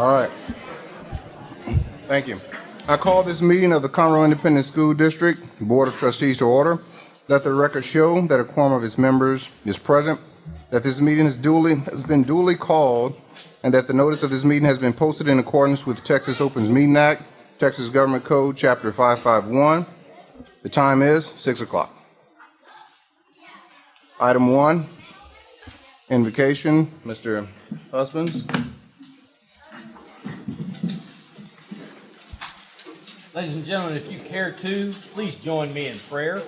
All right. Thank you. I call this meeting of the Conroe Independent School District Board of Trustees to order. Let the record show that a quorum of its members is present, that this meeting is duly, has been duly called, and that the notice of this meeting has been posted in accordance with Texas Opens Meeting Act, Texas Government Code, Chapter 551. The time is 6 o'clock. Item one, invocation, Mr. Husbands. Ladies and gentlemen, if you care to, please join me in prayer.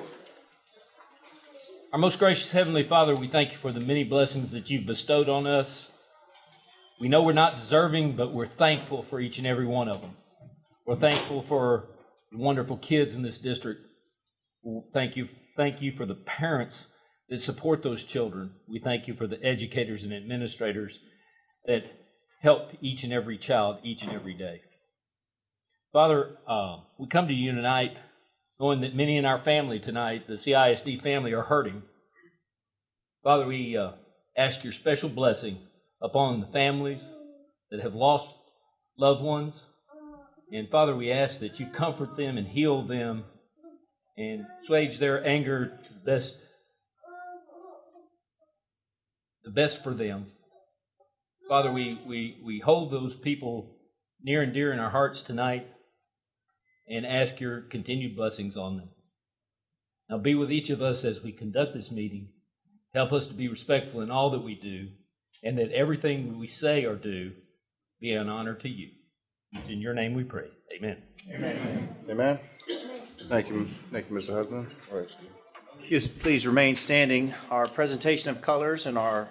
Our most gracious Heavenly Father, we thank you for the many blessings that you've bestowed on us. We know we're not deserving, but we're thankful for each and every one of them. We're thankful for the wonderful kids in this district. Thank you, thank you for the parents that support those children. We thank you for the educators and administrators that help each and every child each and every day. Father, uh, we come to you tonight knowing that many in our family tonight, the CISD family, are hurting. Father, we uh, ask your special blessing upon the families that have lost loved ones. And Father, we ask that you comfort them and heal them and assuage their anger to the best, the best for them. Father, we, we, we hold those people near and dear in our hearts tonight and ask your continued blessings on them. Now be with each of us as we conduct this meeting. Help us to be respectful in all that we do, and that everything we say or do be an honor to you. It's in your name we pray. Amen. Amen. Amen. Thank you, thank you, Mr. Husband. All right, Please- Please remain standing. Our presentation of colors and our,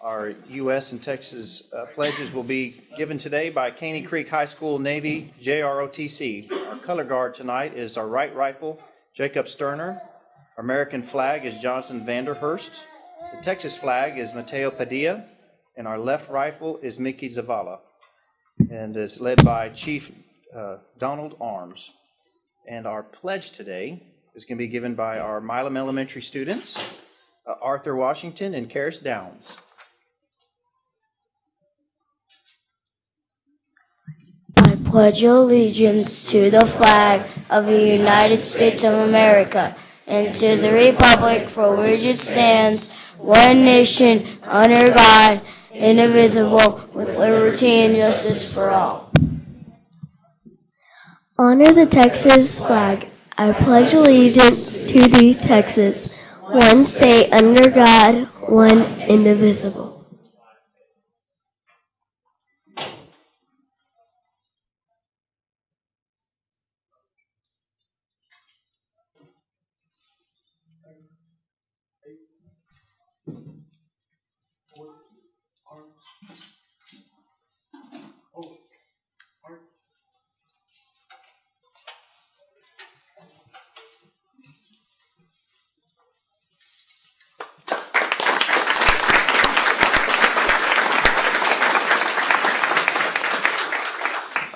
our U.S. and Texas uh, pledges will be given today by Caney Creek High School Navy JROTC. Our color guard tonight is our right rifle, Jacob Sterner. Our American flag is Johnson Vanderhurst. The Texas flag is Mateo Padilla. And our left rifle is Mickey Zavala. And is led by Chief uh, Donald Arms. And our pledge today is going to be given by our Milam Elementary students, uh, Arthur Washington and Karis Downs. Pledge allegiance to the flag of the United States of America and to the republic for which it stands, one nation, under God, indivisible, with liberty and justice for all. Honor the Texas flag. I pledge allegiance to the Texas, one state under God, one indivisible.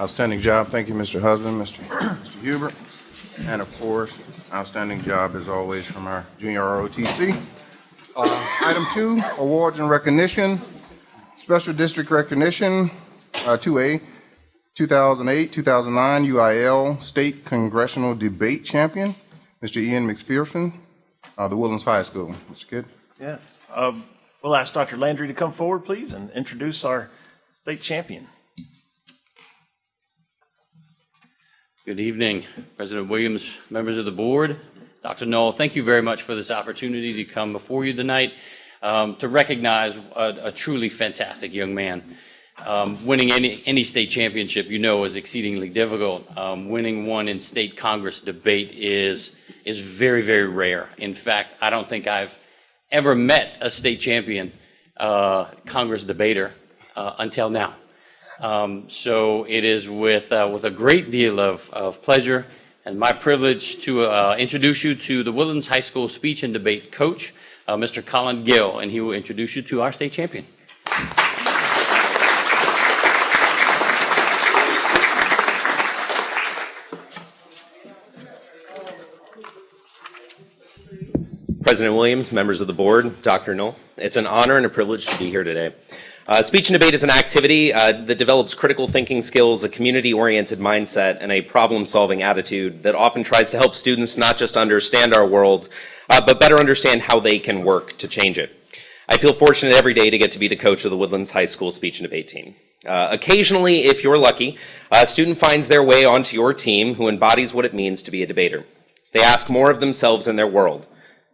Outstanding job. Thank you, Mr. Husband, Mr. Mr. Hubert. And of course, outstanding job as always from our junior ROTC. Uh, Item two, awards and recognition. Special District Recognition, uh, 2A, 2008, 2009 UIL State Congressional Debate Champion, Mr. Ian McPherson, uh, the Woodlands High School. Mr. Kidd? Yeah. Um, We'll ask Dr. Landry to come forward, please, and introduce our state champion. Good evening, President Williams, members of the board. Dr. Null, thank you very much for this opportunity to come before you tonight um, to recognize a, a truly fantastic young man. Um, winning any, any state championship, you know, is exceedingly difficult. Um, winning one in state Congress debate is, is very, very rare. In fact, I don't think I've ever met a state champion uh, Congress debater uh, until now. Um, so it is with, uh, with a great deal of, of pleasure and my privilege to uh, introduce you to the Woodlands High School speech and debate coach, uh, Mr. Colin Gill, and he will introduce you to our state champion. President Williams, members of the board, Dr. Null, it's an honor and a privilege to be here today. Uh, speech and debate is an activity uh, that develops critical thinking skills, a community oriented mindset, and a problem solving attitude that often tries to help students not just understand our world, uh, but better understand how they can work to change it. I feel fortunate every day to get to be the coach of the Woodlands High School speech and debate team. Uh, occasionally, if you're lucky, a student finds their way onto your team who embodies what it means to be a debater. They ask more of themselves in their world,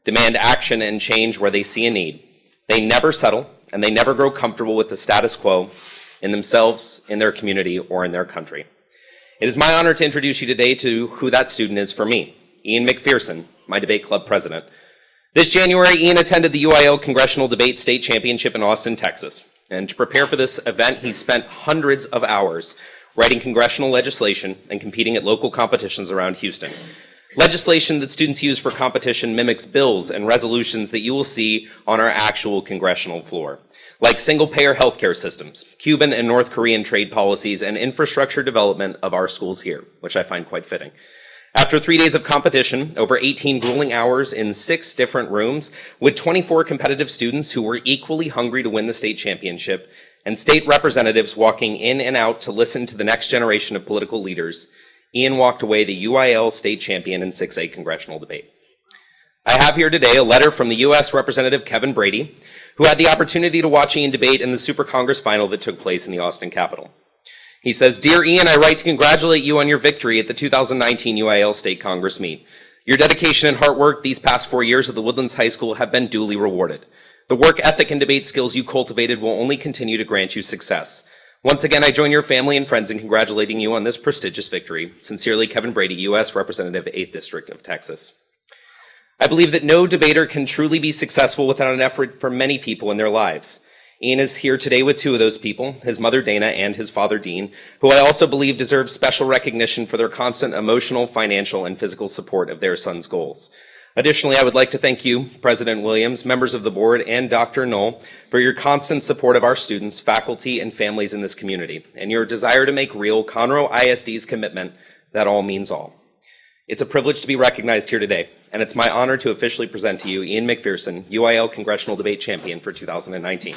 demand action and change where they see a need. They never settle, and they never grow comfortable with the status quo in themselves, in their community, or in their country. It is my honor to introduce you today to who that student is for me, Ian McPherson, my debate club president. This January, Ian attended the UIL Congressional Debate State Championship in Austin, Texas. And to prepare for this event, he spent hundreds of hours writing congressional legislation and competing at local competitions around Houston. Legislation that students use for competition mimics bills and resolutions that you will see on our actual congressional floor, like single-payer healthcare systems, Cuban and North Korean trade policies, and infrastructure development of our schools here, which I find quite fitting. After three days of competition, over 18 grueling hours in six different rooms, with 24 competitive students who were equally hungry to win the state championship, and state representatives walking in and out to listen to the next generation of political leaders, Ian walked away the UIL state champion in 6A congressional debate. I have here today a letter from the U.S. Representative Kevin Brady, who had the opportunity to watch Ian debate in the Super Congress final that took place in the Austin Capitol. He says, Dear Ian, I write to congratulate you on your victory at the 2019 UIL State Congress meet. Your dedication and hard work these past four years at the Woodlands High School have been duly rewarded. The work ethic and debate skills you cultivated will only continue to grant you success. Once again, I join your family and friends in congratulating you on this prestigious victory. Sincerely, Kevin Brady, U.S. Representative, 8th District of Texas. I believe that no debater can truly be successful without an effort from many people in their lives. Ian is here today with two of those people, his mother Dana and his father Dean, who I also believe deserve special recognition for their constant emotional, financial, and physical support of their son's goals. Additionally, I would like to thank you, President Williams, members of the board, and Dr. Null for your constant support of our students, faculty, and families in this community, and your desire to make real Conroe ISD's commitment that all means all. It's a privilege to be recognized here today, and it's my honor to officially present to you Ian McPherson, UIL Congressional Debate Champion for 2019.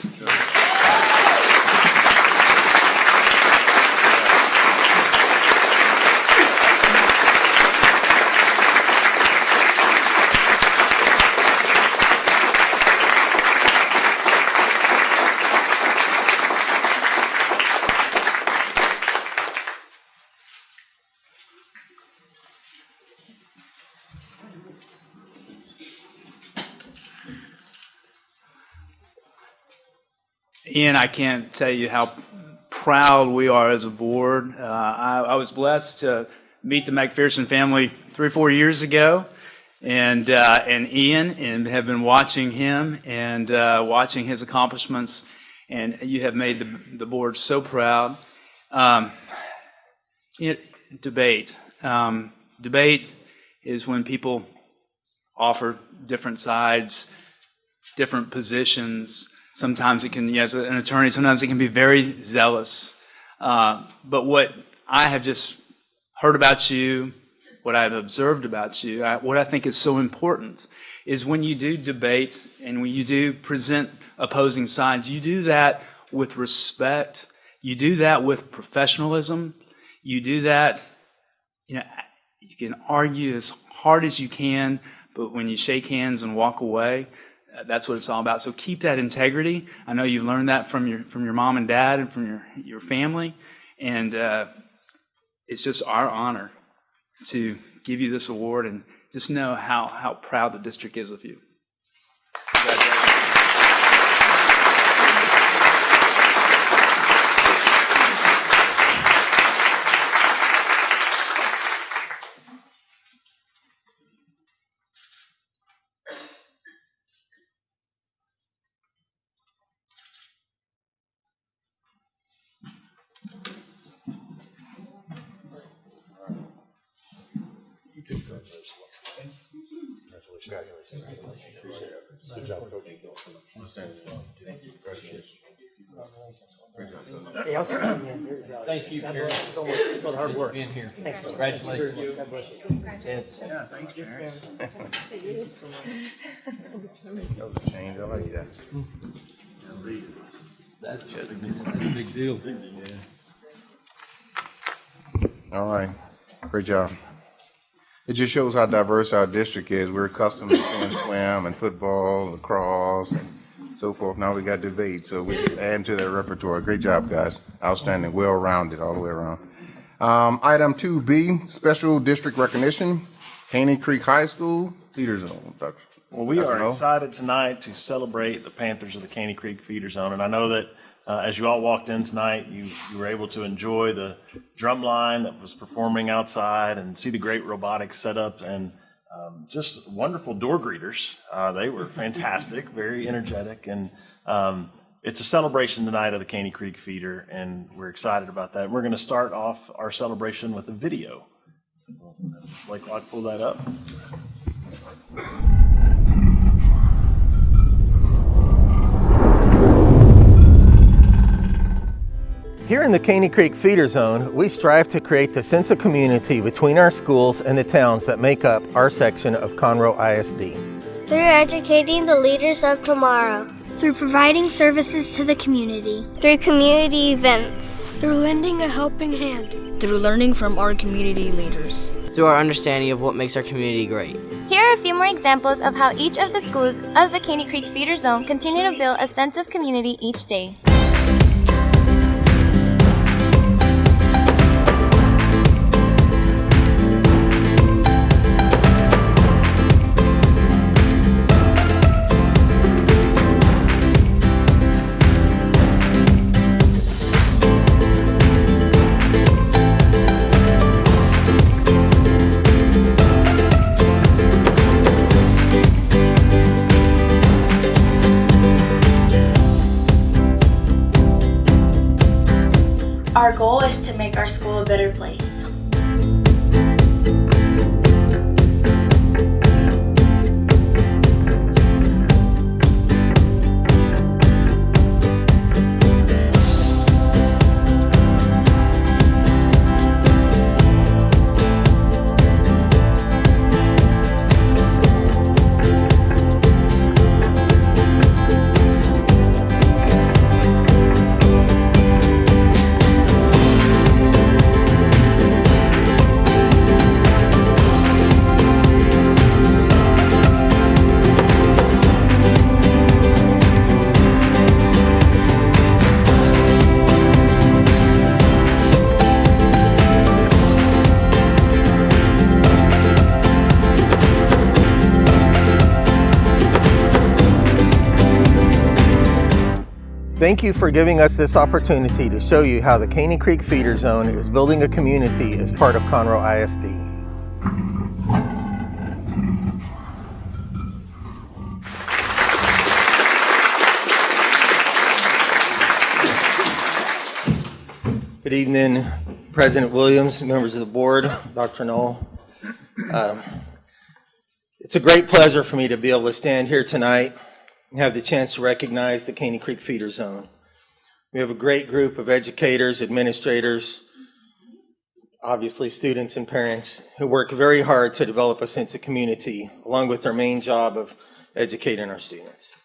Ian, I can't tell you how proud we are as a board. Uh, I, I was blessed to meet the McPherson family three or four years ago, and uh, and Ian, and have been watching him and uh, watching his accomplishments, and you have made the the board so proud. Um, it, debate, um, debate is when people offer different sides, different positions. Sometimes it can, as an attorney, sometimes it can be very zealous. Uh, but what I have just heard about you, what I've observed about you, I, what I think is so important is when you do debate and when you do present opposing sides, you do that with respect. You do that with professionalism. You do that, you know, you can argue as hard as you can, but when you shake hands and walk away, that's what it's all about. So keep that integrity. I know you learned that from your from your mom and dad and from your your family, and uh, it's just our honor to give you this award and just know how how proud the district is of you. For the hard work. Being here. Congratulations. That was a change. I like that. That's a big deal. All right, great job. It just shows how diverse our district is. We're accustomed to seeing swim and football, lacrosse, and so forth. Now we got debate, so we're just adding to that repertoire. Great job, guys. Outstanding, well-rounded all the way around. Um, item two B, special district recognition, Caney Creek High School, Feeder Zone. Dr. Well, we Dr. are Noel? excited tonight to celebrate the Panthers of the Caney Creek Feeder Zone. And I know that uh, as you all walked in tonight, you, you were able to enjoy the drum line that was performing outside and see the great robotics setup and um, just wonderful door greeters. Uh, they were fantastic, very energetic. And um, it's a celebration tonight of the Caney Creek Feeder, and we're excited about that. We're going to start off our celebration with a video. So, Blake Locke, pull that up. Here in the Caney Creek Feeder Zone, we strive to create the sense of community between our schools and the towns that make up our section of Conroe ISD. Through educating the leaders of tomorrow. Through providing services to the community, Through community events. through lending a helping hand. through learning from our community leaders. through our understanding of what makes our community great. Here are a few more examples of how each of the schools of the Caney Creek Feeder Zone continue to build a sense of community each day. Place. Thank you for giving us this opportunity to show you how the Caney Creek Feeder Zone is building a community as part of Conroe ISD. Good evening, President Williams, members of the board, Dr. Null. Um, It's a great pleasure for me to be able to stand here tonight have the chance to recognize the Caney Creek Feeder Zone. We have a great group of educators, administrators, obviously students and parents who work very hard to develop a sense of community along with their main job of educating our students.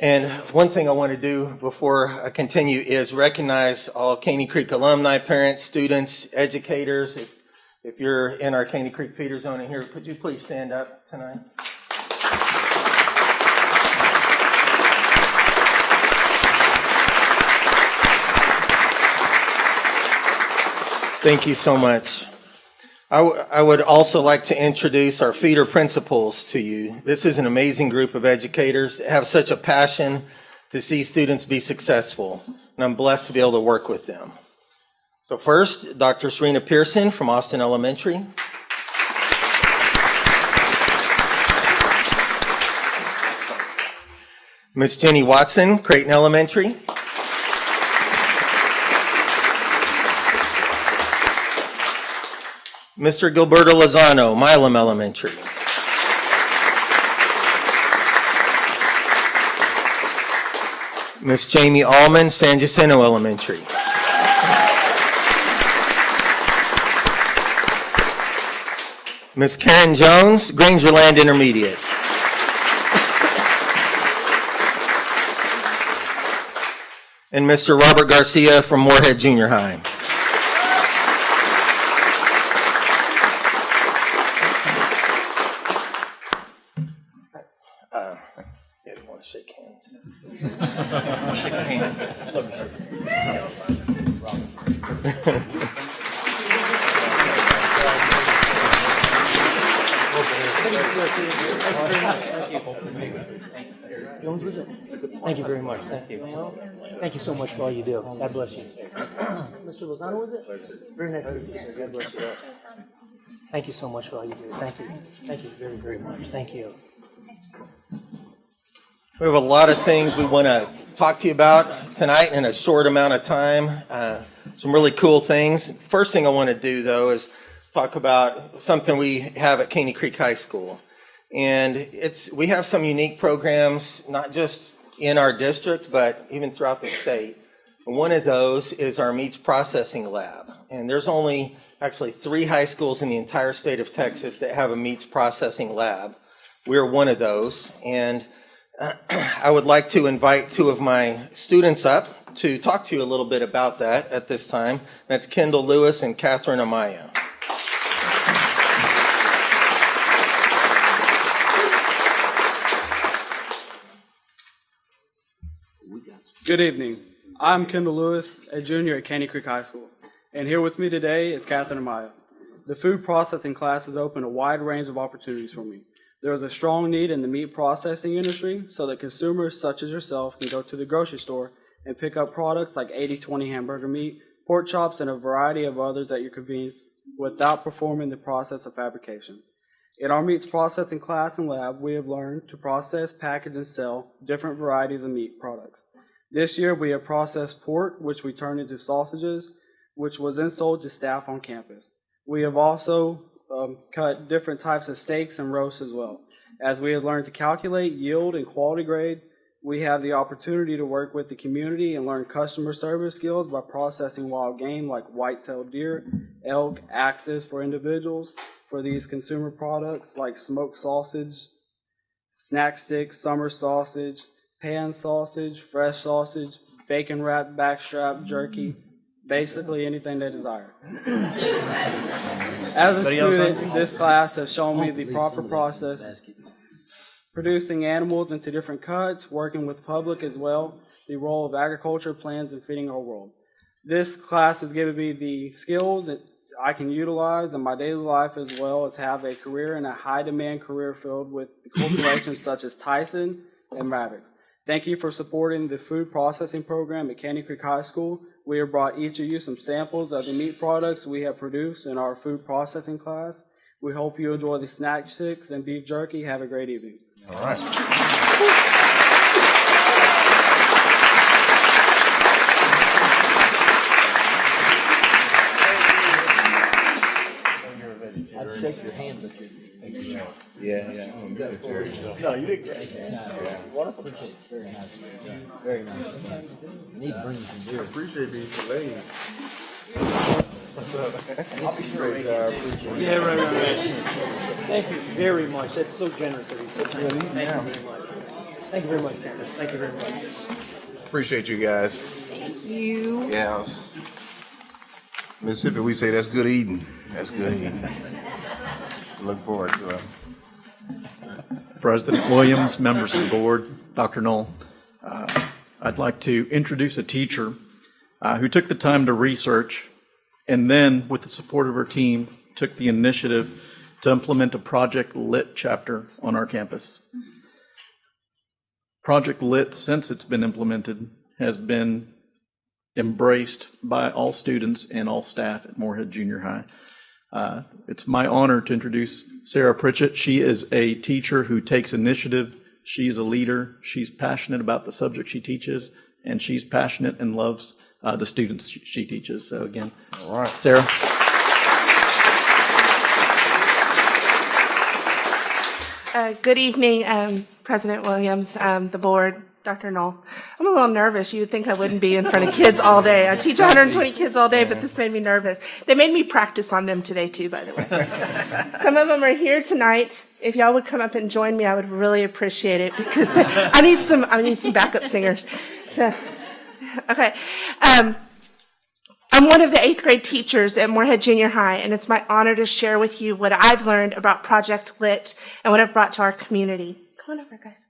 And one thing I want to do before I continue is recognize all Caney Creek alumni, parents, students, educators. If, if you're in our Caney Creek feeder zone in here, could you please stand up tonight? Thank you so much. I, would also like to introduce our feeder principals to you. This is an amazing group of educators that have such a passion to see students be successful, and I'm blessed to be able to work with them. So first, Dr. Serena Pearson from Austin Elementary. Miss Jenny Watson, Creighton Elementary. Mr. Gilberto Lozano, Milam Elementary. Miss Jamie Allman, San Jacinto Elementary. Miss Karen Jones, Grangerland Intermediate. and Mr. Robert Garcia from Moorhead Junior High. Mr. Lozano, was it? Very nice to meet you. God bless you. Thank you so much for all you do. Thank you. Thank you very, very much. Thank you. We have a lot of things we want to talk to you about tonight in a short amount of time. Uh, some really cool things. First thing I want to do, though, is talk about something we have at Caney Creek High School. And it's we have some unique programs, not just in our district, but even throughout the state. One of those is our meats processing lab. And there's only actually three high schools in the entire state of Texas that have a meats processing lab. We're one of those. And I would like to invite two of my students up to talk to you a little bit about that at this time. That's Kendall Lewis and Catherine Amaya. Good evening. I'm Kendall Lewis, a junior at Caney Creek High School, and here with me today is Catherine Amaya. The food processing class has opened a wide range of opportunities for me. There is a strong need in the meat processing industry so that consumers such as yourself can go to the grocery store and pick up products like 80-20 hamburger meat, pork chops, and a variety of others at your convenience without performing the process of fabrication. In our meats processing class and lab, we have learned to process, package, and sell different varieties of meat products. This year, we have processed pork, which we turned into sausages, which was then sold to staff on campus. We have also um, cut different types of steaks and roasts as well. As we have learned to calculate yield and quality grade, we have the opportunity to work with the community and learn customer service skills by processing wild game like white-tailed deer, elk, axis for individuals, for these consumer products like smoked sausage, snack sticks, summer sausage, pan sausage, fresh sausage, bacon wrap, backstrap, jerky, basically anything they desire. As a student, this class has shown me the proper process, producing animals into different cuts, working with public as well, the role of agriculture, plants, and feeding our world. This class has given me the skills that I can utilize in my daily life as well as have a career in a high demand career field with corporations such as Tyson and Mavericks. Thank you for supporting the food processing program at Caney Creek High School. We have brought each of you some samples of the meat products we have produced in our food processing class. We hope you enjoy the snack sticks and beef jerky. Have a great evening. All right. I'd shake your hand, but you're. Yeah, yeah. Oh, no, you did great. Wonderful. Appreciate it. Very nice. Very nice. Need to bring you some beer. Appreciate these delays. What's up? I'll be sure to Great make job. it. Appreciate it. Yeah, right, right, right. Thank you very much. That's so generous of you. So kind. Yeah, these Thank now. you very much. Thank you very much, Cameron. Thank you very much. Appreciate you guys. Thank you. Yeah. Mississippi, we say that's good eating. That's good eating. Look forward to it. President Williams, members of the board, Dr. Null. Uh, I'd like to introduce a teacher uh, who took the time to research and then, with the support of her team, took the initiative to implement a Project Lit chapter on our campus. Project Lit, since it's been implemented, has been embraced by all students and all staff at Moorhead Junior High. Uh, It's my honor to introduce Sarah Pritchett. She is a teacher who takes initiative. She's a leader. She's passionate about the subject she teaches, and she's passionate and loves uh, the students she she teaches. So again, All right. Sarah. Uh, Good evening, um, President Williams, um, the board, Dr. Null. I'm a little nervous. You would think I wouldn't be in front of kids all day. I teach 120 kids all day, but this made me nervous. They made me practice on them today, too, by the way. Some of them are here tonight. If y'all would come up and join me, I would really appreciate it because I need some, I need some backup singers. So, Okay. Um, I'm one of the eighth grade teachers at Moorhead Junior High, and it's my honor to share with you what I've learned about Project Lit and what I've brought to our community. Come on over, guys.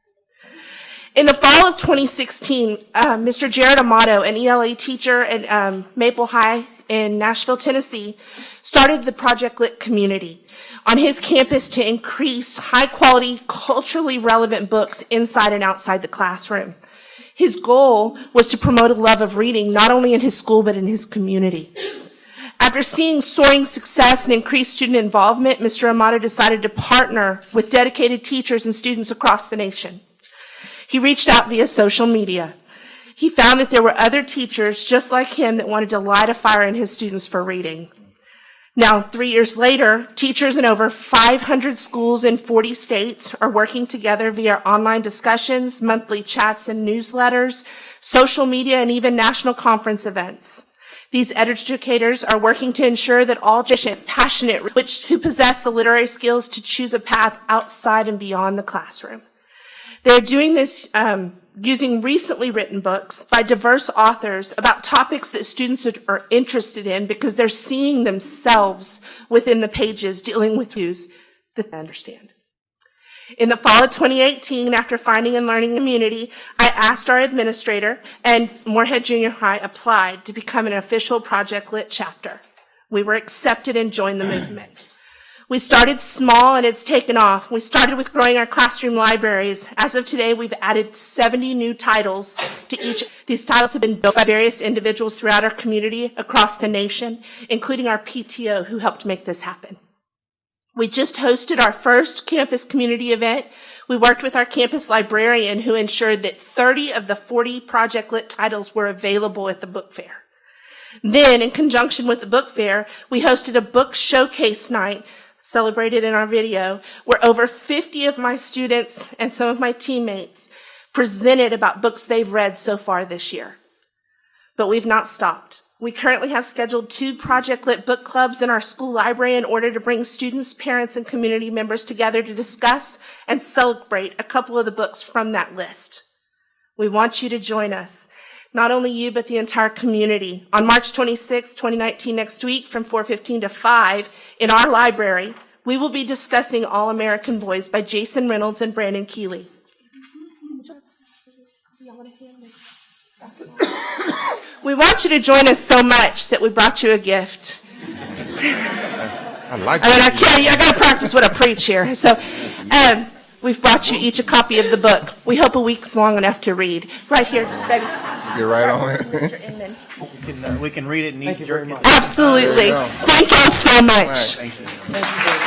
In the fall of 2016, uh, Mr. Jarred Amato, an ELA teacher at um, Maple High in Nashville, Tennessee, started the Project Lit community on his campus to increase high quality, culturally relevant books inside and outside the classroom. His goal was to promote a love of reading not only in his school but in his community. After seeing soaring success and increased student involvement, Mr. Amato decided to partner with dedicated teachers and students across the nation. He reached out via social media. He found that there were other teachers just like him that wanted to light a fire in his students for reading. Now, three years later, teachers in over 500 schools in 40 states are working together via online discussions, monthly chats and newsletters, social media, and even national conference events. These educators are working to ensure that all passionate, which, who possess the literary skills to choose a path outside and beyond the classroom. They're doing this um, using recently written books by diverse authors about topics that students are interested in because they're seeing themselves within the pages dealing with issues that they understand. In the fall of 2018, after finding and learning community, I asked our administrator and Moorhead Junior High applied to become an official Project Lit chapter. We were accepted and joined the movement. We started small and it's taken off. We started with growing our classroom libraries. As of today, we've added 70 new titles to each. These titles have been built by various individuals throughout our community across the nation, including our PTO who helped make this happen. We just hosted our first campus community event. We worked with our campus librarian who ensured that 30 of the 40 Project Lit titles were available at the book fair. Then, in conjunction with the book fair, we hosted a book showcase night celebrated in our video, where over 50 of my students and some of my teammates presented about books they've read so far this year. But we've not stopped. We currently have scheduled two Project Lit book clubs in our school library in order to bring students, parents, and community members together to discuss and celebrate a couple of the books from that list. We want you to join us not only you, but the entire community. On March 26, 2019, next week, from 4.15 to 5, in our library, we will be discussing All American Boys by Jason Reynolds and Brendan Kiely. We want you to join us so much that we brought you a gift. I like I mean, I can't, I gotta practice what I preach here. So, um, we've brought you each a copy of the book. We hope a week's long enough to read. Right here, baby. You're right on it. Mr. Inman. We can, uh, we can read it and eat jerky. Absolutely. There you go. Thank you all so much. Thank you.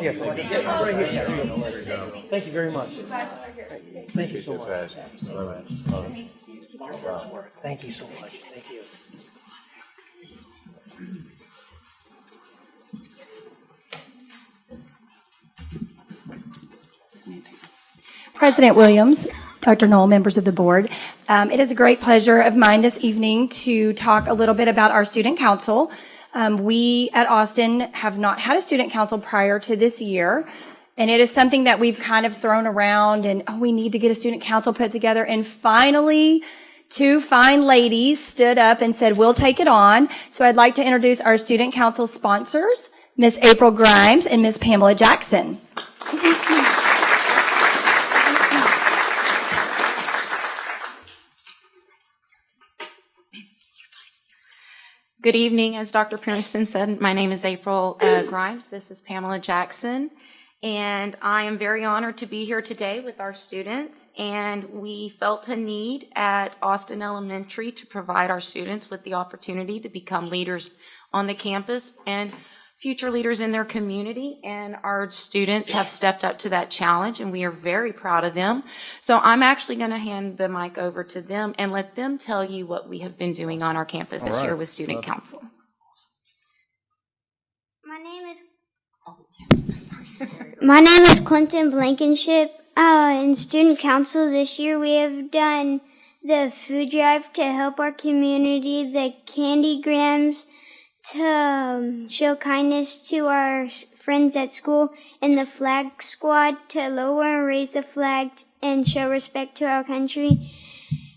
Yes, right here. Thank you very much. Thank you so much. Thank you so much. Thank you. President Williams, Dr. Null, members of the board. Um, it is a great pleasure of mine this evening to talk a little bit about our student council. Um, we at Austin have not had a student council prior to this year. And it is something that we've kind of thrown around and, oh, we need to get a student council put together. And finally, two fine ladies stood up and said, we'll take it on. So I'd like to introduce our student council sponsors, Miss April Grimes and Miss Pamela Jackson. Good evening. As Dr. Pearson said, my name is April uh, Grimes. This is Pamela Jackson. And I am very honored to be here today with our students. And we felt a need at Austin Elementary to provide our students with the opportunity to become leaders on the campus and future leaders in their community. And our students have stepped up to that challenge, and we are very proud of them. So I'm actually going to hand the mic over to them and let them tell you what we have been doing on our campus this All right. year with Student Love it. Council. My name is. My name is Clinton Blankenship. Uh, in student council this year, we have done the food drive to help our community, the candy grams, to um, show kindness to our friends at school, and the flag squad to lower and raise the flag and show respect to our country.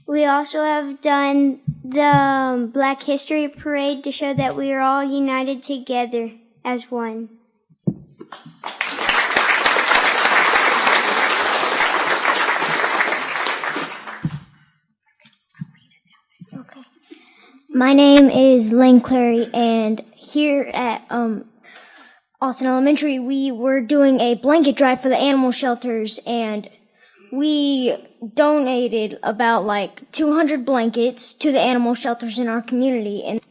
We also have done the um, Black History Parade to show that we are all united together as one. My name is Lane Clary, and here at um, Austin Elementary, we were doing a blanket drive for the animal shelters, and we donated about like 200 blankets to the animal shelters in our community, and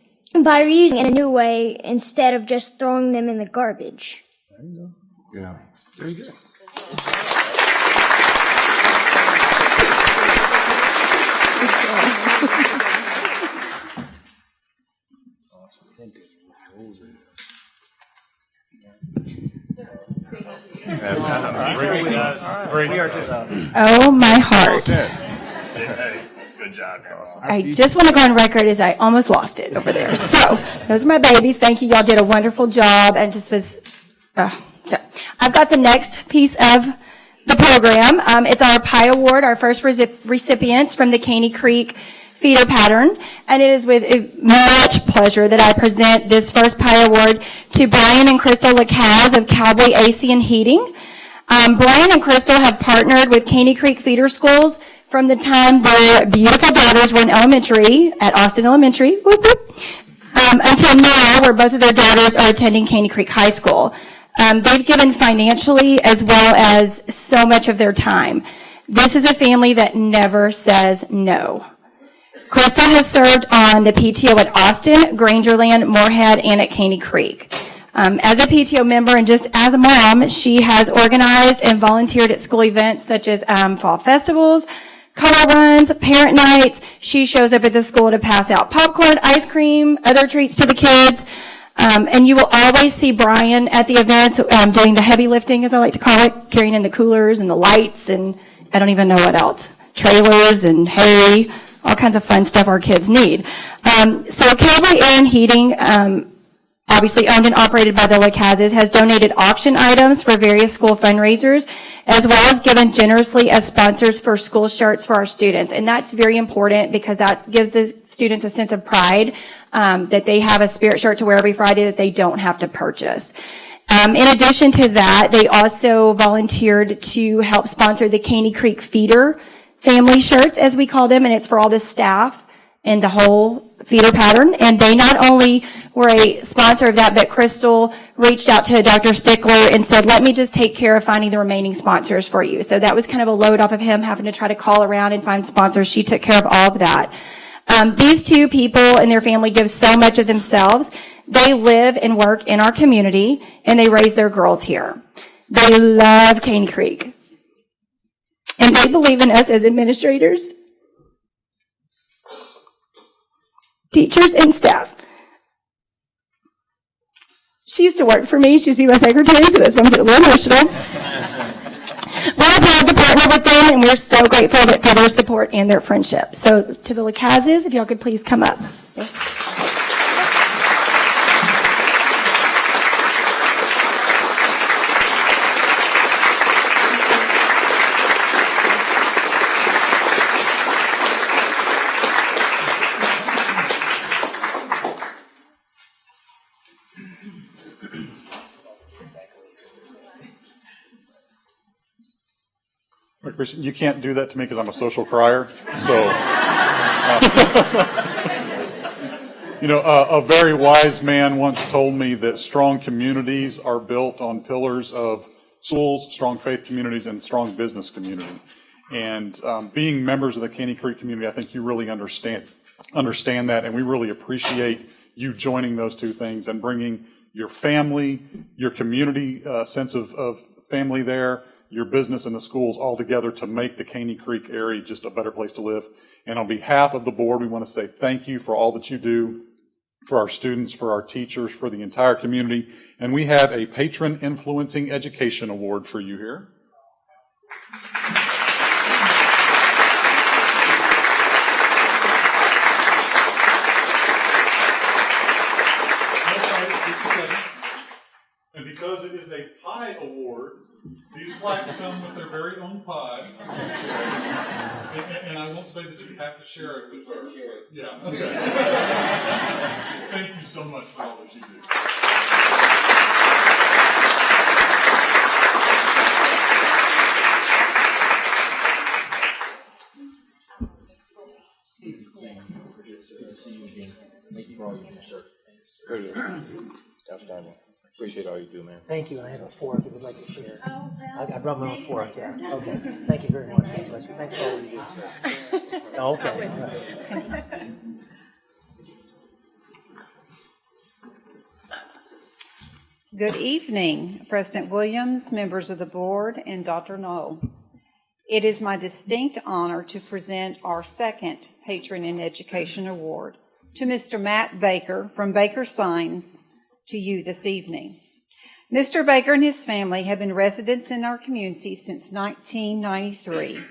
by reusing in a new way instead of just throwing them in the garbage. Yeah. Very good. Great, guys. Great. Oh, my heart. Good job. I just want to go on record as I almost lost it over there. So those are my babies. Thank you. Y'all did a wonderful job and just was, uh, so I've got the next piece of the program. Um, it's our Pie Award, our first recipients from the Caney Creek feeder pattern. And it is with much pleasure that I present this first Pie Award to Brian and Crystal LaCaz of Cowboy AC and Heating. Um, Brian and Crystal have partnered with Caney Creek Feeder Schools from the time their beautiful daughters were in elementary at Austin Elementary, whoop, whoop, um, until now, where both of their daughters are attending Caney Creek High School. Um, they've given financially as well as so much of their time. This is a family that never says no. Crystal has served on the PTO at Austin, Grangerland, Moorhead, and at Caney Creek. Um, as a PTO member and just as a mom, she has organized and volunteered at school events such as um, fall festivals, color runs, parent nights. She shows up at the school to pass out popcorn, ice cream, other treats to the kids. Um, and you will always see Brian at the events um, doing the heavy lifting, as I like to call it, carrying in the coolers and the lights and I don't even know what else, trailers and hay, all kinds of fun stuff our kids need. Um, so Cowboy Air and Heating, um, obviously owned and operated by the LaCazes, has donated auction items for various school fundraisers, as well as given generously as sponsors for school shirts for our students. And that's very important because that gives the students a sense of pride um, that they have a spirit shirt to wear every Friday that they don't have to purchase. Um, in addition to that, they also volunteered to help sponsor the Caney Creek Feeder family shirts, as we call them, and it's for all the staff and the whole feeder pattern. And they not only were a sponsor of that, but Crystal reached out to Dr. Stickler and said, let me just take care of finding the remaining sponsors for you. So that was kind of a load off of him having to try to call around and find sponsors. She took care of all of that. Um, these two people and their family give so much of themselves. They live and work in our community and they raise their girls here. They love Caney Creek. And they believe in us as administrators, teachers, and staff. She used to work for me. She used to be my secretary, so that's why I'm getting a little emotional. We're proud to partner with them, and we're so grateful for their support and their friendship. So to the LaCazes, if y'all could please come up. Look, You can't do that to me because I'm a social crier. So, uh, you know, uh, a very wise man once told me that strong communities are built on pillars of schools, strong faith communities, and strong business community. And um, being members of the Caney Creek community, I think you really understand understand that, and we really appreciate you joining those two things and bringing your family, your community uh, sense of, of family there, your business and the schools all together to make the Caney Creek area just a better place to live. And on behalf of the board, we want to say thank you for all that you do for our students, for our teachers, for the entire community. And we have a Patron Influencing Education Award for you here. Plaques come with their very own pie. And, and- I won't say that you have to share it with her, yeah. okay. Thank you so much for all that you do. Appreciate all you do, man. Thank you, and I have a fork if you'd like to share. I I brought my own fork, yeah, okay. Thank you very much, thanks, Leslie. thanks for all you do. Oh, Okay, all right. Good evening, President Williams, members of the board, and Dr. Null. It is my distinct honor to present our second Patron in Education Award to Mr. Matt Baker from Baker Signs to you this evening. Mr. Baker and his family have been residents in our community since 1993.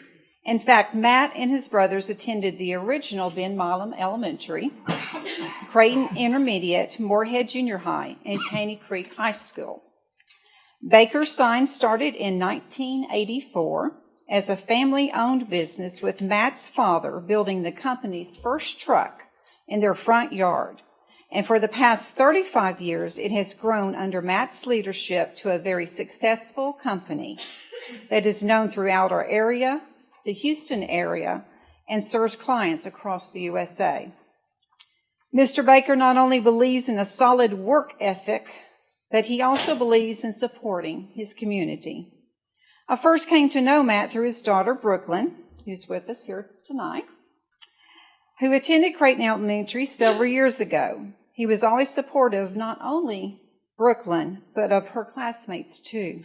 In fact, Matt and his brothers attended the original Ben Milam Elementary, Creighton Intermediate, Moorhead Junior High, and Caney Creek High School. Baker Sign started in 1984 as a family owned business with Matt's father building the company's first truck in their front yard. And for the past 35 years, it has grown under Matt's leadership to a very successful company that is known throughout our area, the Houston area, and serves clients across the USA. Mr. Baker not only believes in a solid work ethic, but he also believes in supporting his community. I first came to know Matt through his daughter, Brooklyn, who's with us here tonight, who attended Creighton Elementary several years ago. He was always supportive not only Brooklyn, but of her classmates too.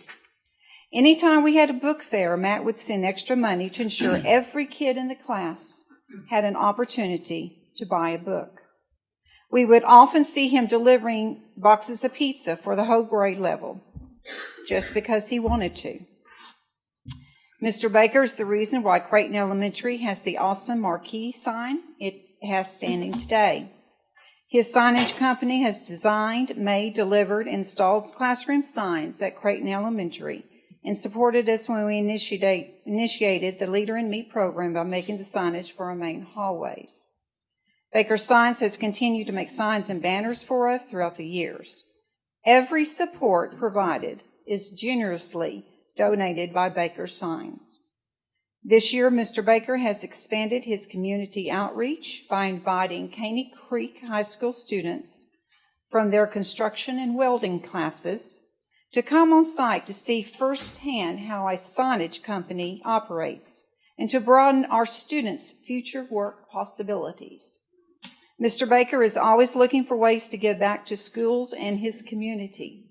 Anytime we had a book fair, Matt would send extra money to ensure every kid in the class had an opportunity to buy a book. We would often see him delivering boxes of pizza for the whole grade level just because he wanted to. Mr. Baker is the reason why Creighton Elementary has the awesome marquee sign it has standing today. His signage company has designed, made, delivered, installed classroom signs at Creighton Elementary and supported us when we initiate, initiated the Leader in Me program by making the signage for our main hallways. Baker Signs has continued to make signs and banners for us throughout the years. Every support provided is generously donated by Baker Signs. This year, Mr. Baker has expanded his community outreach by inviting Caney Creek High School students from their construction and welding classes to come on site to see firsthand how a signage company operates and to broaden our students' future work possibilities. Mr. Baker is always looking for ways to give back to schools and his community.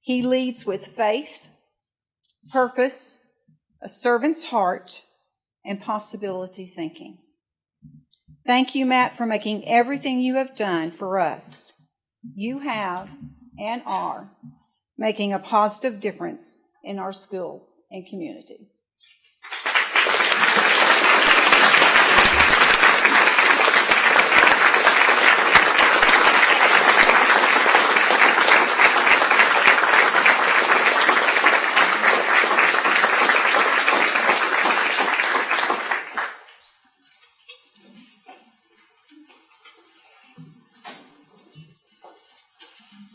He leads with faith, purpose, a servant's heart, and possibility thinking. Thank you, Matt, for making everything you have done for us. You have and are making a positive difference in our schools and community.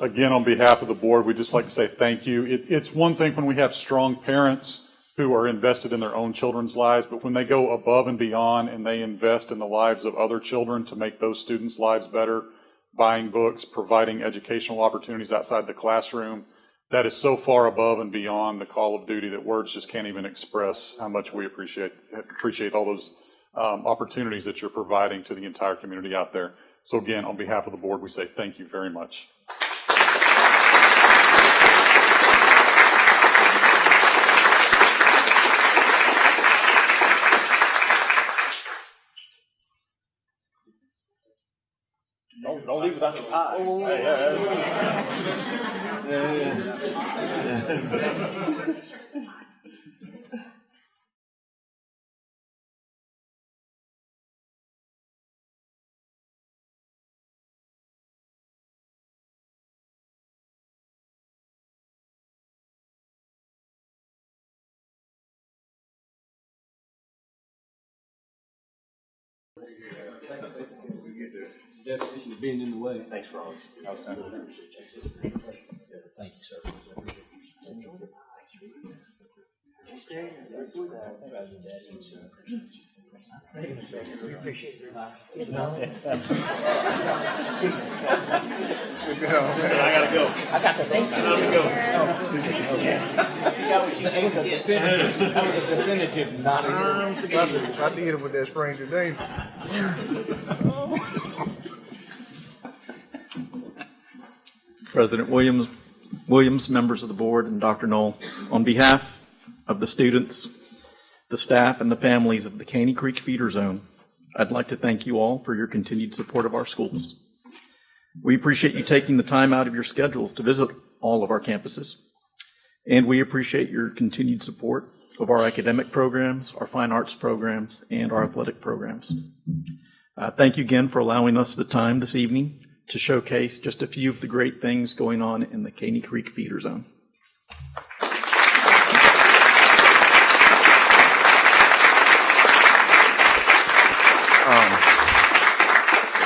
Again, on behalf of the board, we'd just like to say thank you. It, it's one thing when we have strong parents who are invested in their own children's lives, but when they go above and beyond and they invest in the lives of other children to make those students' lives better, buying books, providing educational opportunities outside the classroom, that is so far above and beyond the call of duty that words just can't even express how much we appreciate appreciate all those um, opportunities that you're providing to the entire community out there. So again, on behalf of the board, we say thank you very much. Don't leave without your pie. Oh. Hey, yeah, yeah. yeah, yeah. Definition of being in the way. Thanks for all. Thank you, sir. We appreciate your time. I gotta go. I got the thanks. Time to go. That was a definitive, that was a definitive not. I did it with that stranger danger. President Williams, Williams, members of the board, and Dr. Null, on behalf of the students, the staff, and the families of the Caney Creek Feeder Zone, I'd like to thank you all for your continued support of our schools. We appreciate you taking the time out of your schedules to visit all of our campuses, and we appreciate your continued support of our academic programs, our fine arts programs, and our athletic programs. Uh, Thank you again for allowing us the time this evening to showcase just a few of the great things going on in the Caney Creek Feeder Zone.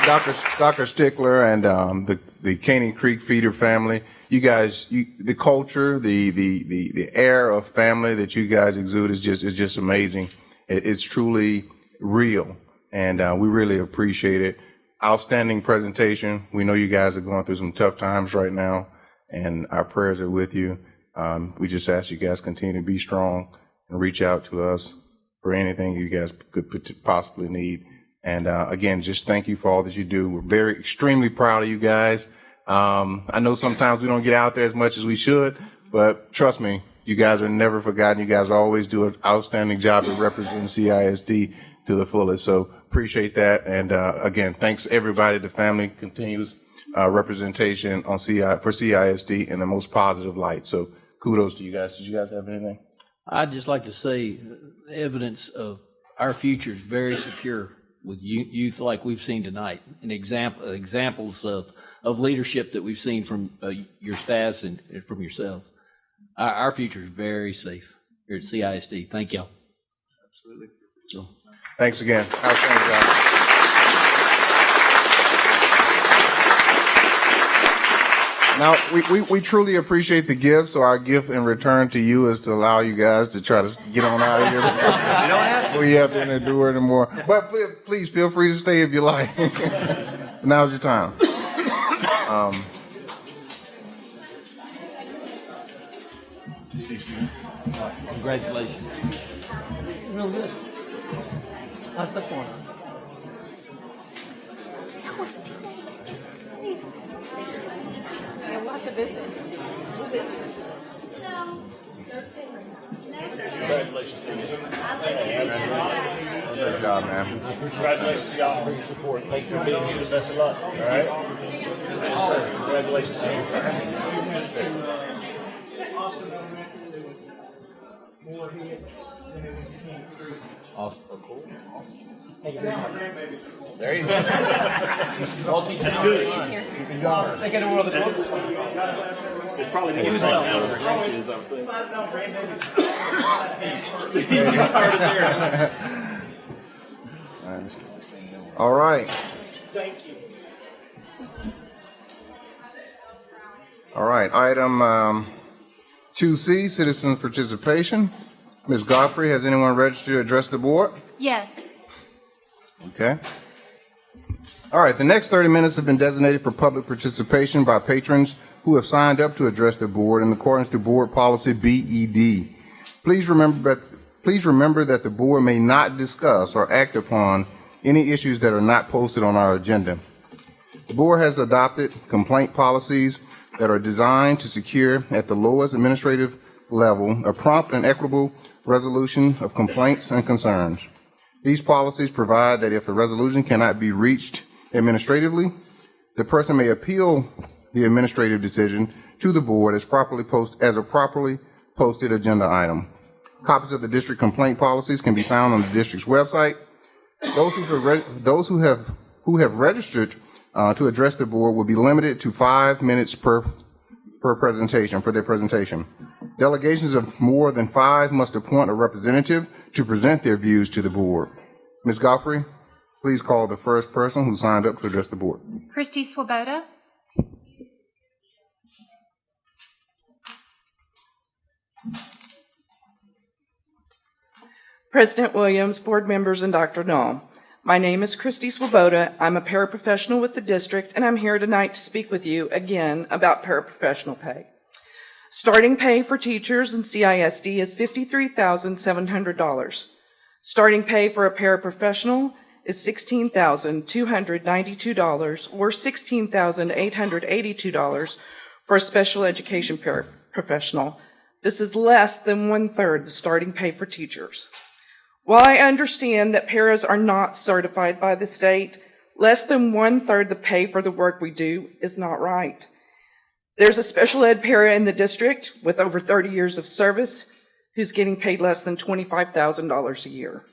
Dr. Dr. Stickler and um, the the Caney Creek Feeder family, you guys, you, the culture, the, the the the air of family that you guys exude is just is just amazing. It, it's truly real, and uh, we really appreciate it. Outstanding presentation. We know you guys are going through some tough times right now, and our prayers are with you. Um, we just ask you guys continue to be strong and reach out to us for anything you guys could possibly need. And uh, again, just thank you for all that you do. We're very extremely proud of you guys. Um, I know sometimes we don't get out there as much as we should, but trust me, you guys are never forgotten. You guys always do an outstanding job of representing CISD to the fullest. So appreciate that. And uh, again, thanks everybody. The family continues uh, representation on CI for CISD in the most positive light. So kudos to you guys. Did you guys have anything? I'd just like to say uh, evidence of our future is very secure with youth like we've seen tonight, and example examples of of leadership that we've seen from uh, your staffs and and from yourselves. Our, our future is very safe here at CISD. Thank y'all. Absolutely. Thanks again. Outstanding job. Now, we, we, we truly appreciate the gift, so our gift in return to you is to allow you guys to try to get on out of here. You don't have to. We have to endure anymore. But please, please feel free to stay if you like. Now's your time. Um, Congratulations. Real good. How's that going? Lots of visit. Congratulations to you. Good job, man. Congratulations, y'all, for your support. Thanks for being here. Best of luck, all right? Yes, sir. Congratulations to you. Awesome. Cool. You. There you go. All teachers. That's good. Of the books. It's probably the Use front it. now that our kids, I think. See, you started there. All right. Thank you. All right, item um, 2C, citizen participation. Ms. Godfrey, has anyone registered to address the board? Yes. Okay. All right, the next 30 minutes have been designated for public participation by patrons who have signed up to address the board in accordance to board policy BED. Please remember that, please remember that the board may not discuss or act upon any issues that are not posted on our agenda. The board has adopted complaint policies that are designed to secure at the lowest administrative level a prompt and equitable resolution of complaints and concerns. These policies provide that if the resolution cannot be reached administratively, the person may appeal the administrative decision to the board as properly post, as a properly posted agenda item. Copies of the district complaint policies can be found on the district's website. Those who those who have, who have registered uh, to address the board will be limited to five minutes per, per presentation, for their presentation. Delegations of more than five must appoint a representative to present their views to the board. Ms. Godfrey, Please call the first person who signed up to address the board. Christy Swoboda. President Williams, board members, and Dr. Null. My name is Christy Swoboda. I'm a paraprofessional with the district, and I'm here tonight to speak with you again about paraprofessional pay. Starting pay for teachers in CISD is $53,700. Starting pay for a paraprofessional is $16,292 or $16,882 for a special education paraprofessional. This is less than one-third the starting pay for teachers. While I understand that paras are not certified by the state, less than one-third the pay for the work we do is not right. There's a special ed para in the district with over 30 years of service who's getting paid less than $25,000 a year.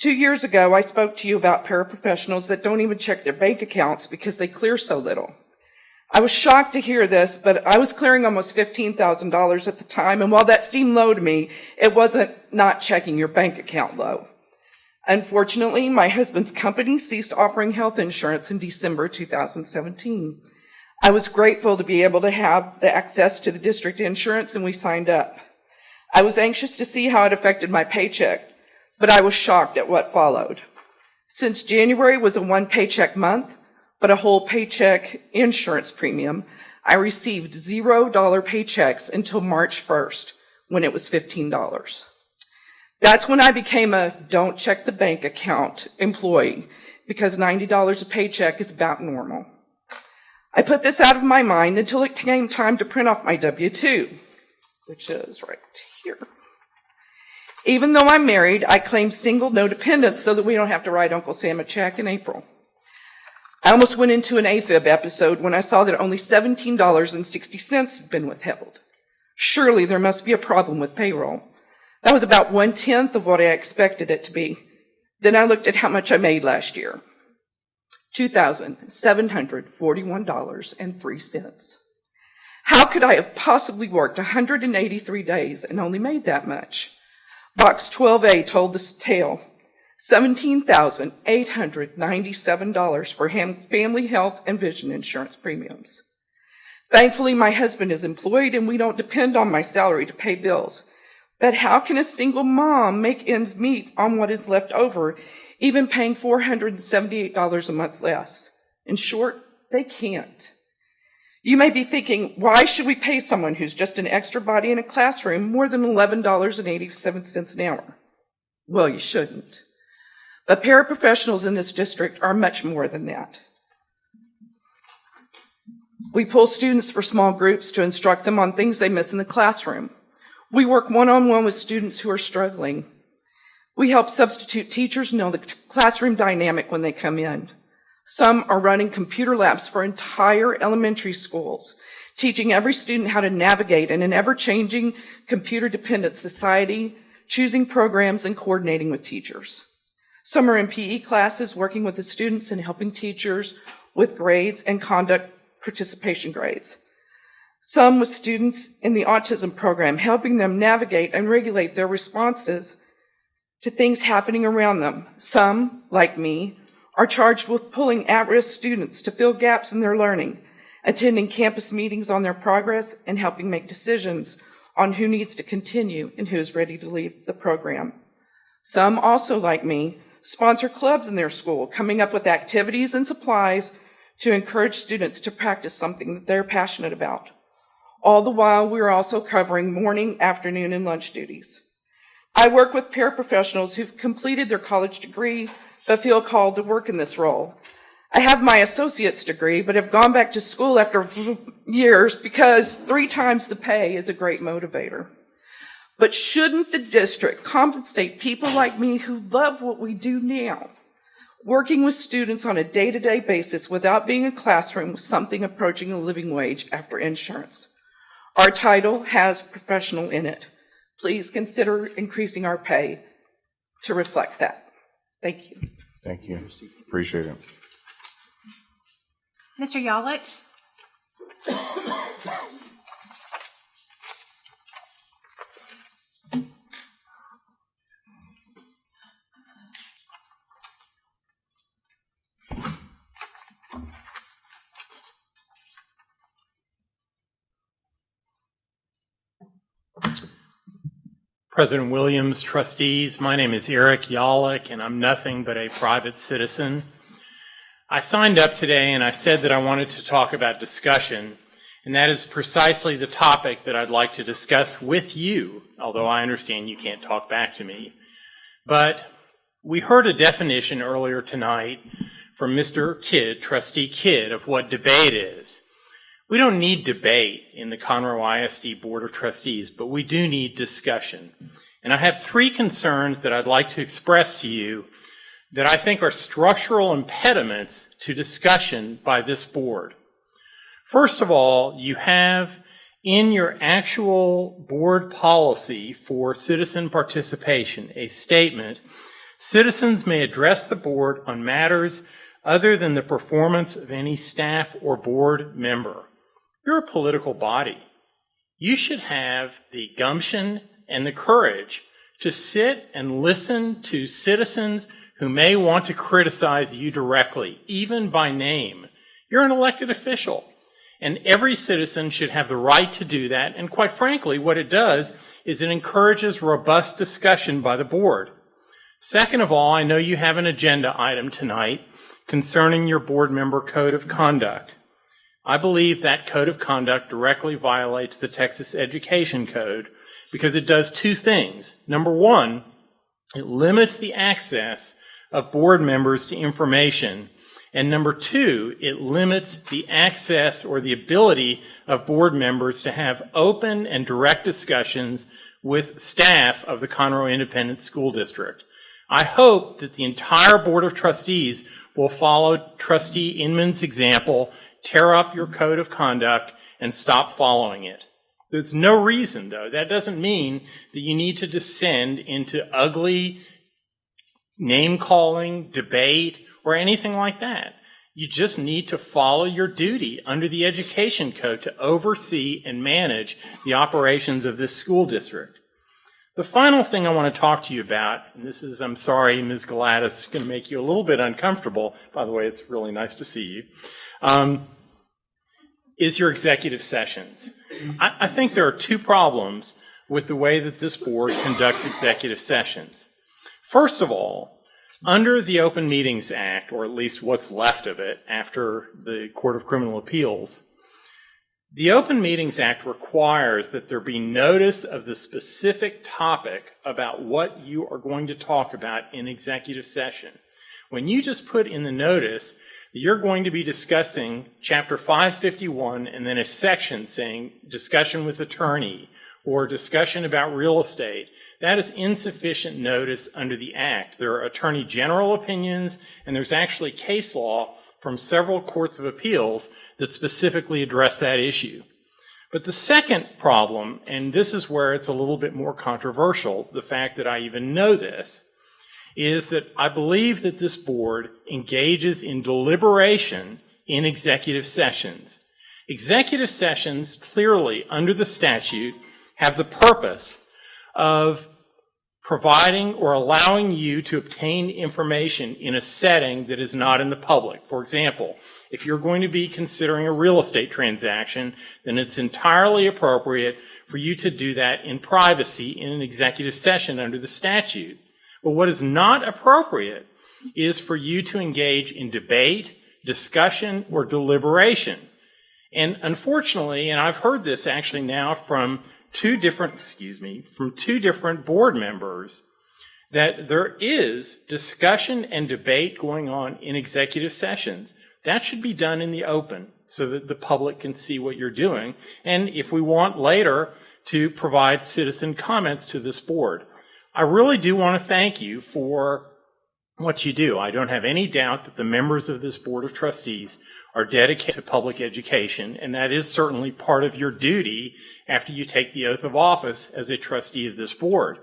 Two years ago, I spoke to you about paraprofessionals that don't even check their bank accounts because they clear so little. I was shocked to hear this, but I was clearing almost $15,000 at the time, and while that seemed low to me, it wasn't not checking your bank account low. Unfortunately, my husband's company ceased offering health insurance in December 2017. I was grateful to be able to have the access to the district insurance, and we signed up. I was anxious to see how it affected my paycheck, but I was shocked at what followed. Since January was a one paycheck month, but a whole paycheck insurance premium, I received $0 paychecks until March 1st when it was $15. That's when I became a don't check the bank account employee because $90 a paycheck is about normal. I put this out of my mind until it came time to print off my W-2, which is right here. Even though I'm married, I claim single, no dependents so that we don't have to write Uncle Sam a check in April. I almost went into an AFib episode when I saw that only $17.60 had been withheld. Surely there must be a problem with payroll. That was about one tenth of what I expected it to be. Then I looked at how much I made last year. $2,741.03. How could I have possibly worked 183 days and only made that much? Box 12A told this tale. $17,897 for family health and vision insurance premiums. Thankfully, my husband is employed and we don't depend on my salary to pay bills. But how can a single mom make ends meet on what is left over, even paying $478 a month less? In short, they can't. You may be thinking, why should we pay someone who's just an extra body in a classroom more than $11.87 an hour? Well, you shouldn't. But paraprofessionals in this district are much more than that. We pull students for small groups to instruct them on things they miss in the classroom. We work one-on-one with students who are struggling. We help substitute teachers know the classroom dynamic when they come in. Some are running computer labs for entire elementary schools, teaching every student how to navigate in an ever-changing computer-dependent society, choosing programs and coordinating with teachers. Some are in PE classes working with the students and helping teachers with grades and conduct participation grades. Some with students in the autism program, helping them navigate and regulate their responses to things happening around them. Some, like me, are charged with pulling at-risk students to fill gaps in their learning, attending campus meetings on their progress, and helping make decisions on who needs to continue and who is ready to leave the program. Some also, like me, sponsor clubs in their school, coming up with activities and supplies to encourage students to practice something that they're passionate about. All the while, we're also covering morning, afternoon, and lunch duties. I work with paraprofessionals who've completed their college degree but feel called to work in this role. I have my associate's degree, but have gone back to school after years because three times the pay is a great motivator. But shouldn't the district compensate people like me who love what we do now? Working with students on a day-to-day basis without being in a classroom with something approaching a living wage after insurance. Our title has professional in it. Please consider increasing our pay to reflect that. Thank you. Thank you. Appreciate it. Mr. Yollick? President Williams, trustees, my name is Eric Yollick, and I'm nothing but a private citizen. I signed up today and I said that I wanted to talk about discussion, and that is precisely the topic that I'd like to discuss with you, although I understand you can't talk back to me. But we heard a definition earlier tonight from Mr. Kidd, Trustee Kidd, of what debate is. We don't need debate in the Conroe ISD Board of Trustees, but we do need discussion. And I have three concerns that I'd like to express to you that I think are structural impediments to discussion by this board. First of all, you have in your actual board policy for citizen participation a statement, citizens may address the board on matters other than the performance of any staff or board member. You're a political body. You should have the gumption and the courage to sit and listen to citizens who may want to criticize you directly, even by name. You're an elected official. And every citizen should have the right to do that. And quite frankly, what it does is it encourages robust discussion by the board. Second of all, I know you have an agenda item tonight concerning your board member code of conduct. I believe that code of conduct directly violates the Texas Education Code because it does two things. Number one, it limits the access of board members to information. And number two, it limits the access or the ability of board members to have open and direct discussions with staff of the Conroe Independent School District. I hope that the entire Board of Trustees will follow Trustee Inman's example, tear up your code of conduct, and stop following it. There's no reason, though. That doesn't mean that you need to descend into ugly name calling, debate, or anything like that. You just need to follow your duty under the Education Code to oversee and manage the operations of this school district. The final thing I want to talk to you about, and this is, I'm sorry, Ms. Gladys, it's going to make you a little bit uncomfortable. By the way, it's really nice to see you. Um, is your executive sessions. I, I think there are two problems with the way that this board conducts executive sessions. First of all, under the Open Meetings Act, or at least what's left of it after the Court of Criminal Appeals, the Open Meetings Act requires that there be notice of the specific topic about what you are going to talk about in executive session. When you just put in the notice you're going to be discussing Chapter 551 and then a section saying discussion with attorney or discussion about real estate, that is insufficient notice under the Act. There are Attorney General opinions, and there's actually case law from several courts of appeals that specifically address that issue. But the second problem, and this is where it's a little bit more controversial, the fact that I even know this, is that I believe that this board engages in deliberation in executive sessions. Executive sessions, clearly under the statute, have the purpose of providing or allowing you to obtain information in a setting that is not in the public. For example, if you're going to be considering a real estate transaction, then it's entirely appropriate for you to do that in privacy in an executive session under the statute. But what is not appropriate is for you to engage in debate, discussion, or deliberation. And unfortunately, and I've heard this actually now from two different, excuse me, from two different board members that there is discussion and debate going on in executive sessions. That should be done in the open so that the public can see what you're doing. And if we want later to provide citizen comments to this board. I really do want to thank you for what you do. I don't have any doubt that the members of this Board of Trustees are dedicated to public education, and that is certainly part of your duty after you take the oath of office as a trustee of this board.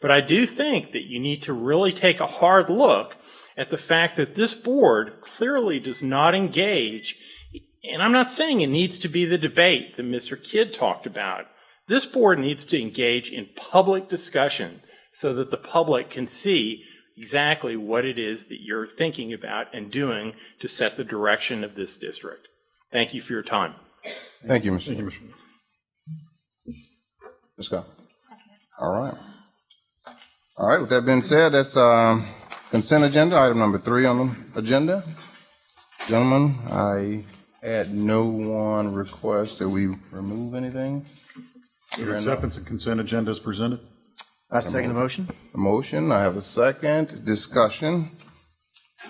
But I do think that you need to really take a hard look at the fact that this board clearly does not engage, and I'm not saying it needs to be the debate that Mr. Kidd talked about. This board needs to engage in public discussion so that the public can see exactly what it is that you're thinking about and doing to set the direction of this district. Thank you for your time. Thank you, Mr. Ms. Scott. All right. All right, with that being said, that's um, consent agenda, item number three on the agenda. Gentlemen, I had no one request that we remove anything. Your acceptance and consent agenda is presented. I second the motion. A motion, I have a second, discussion.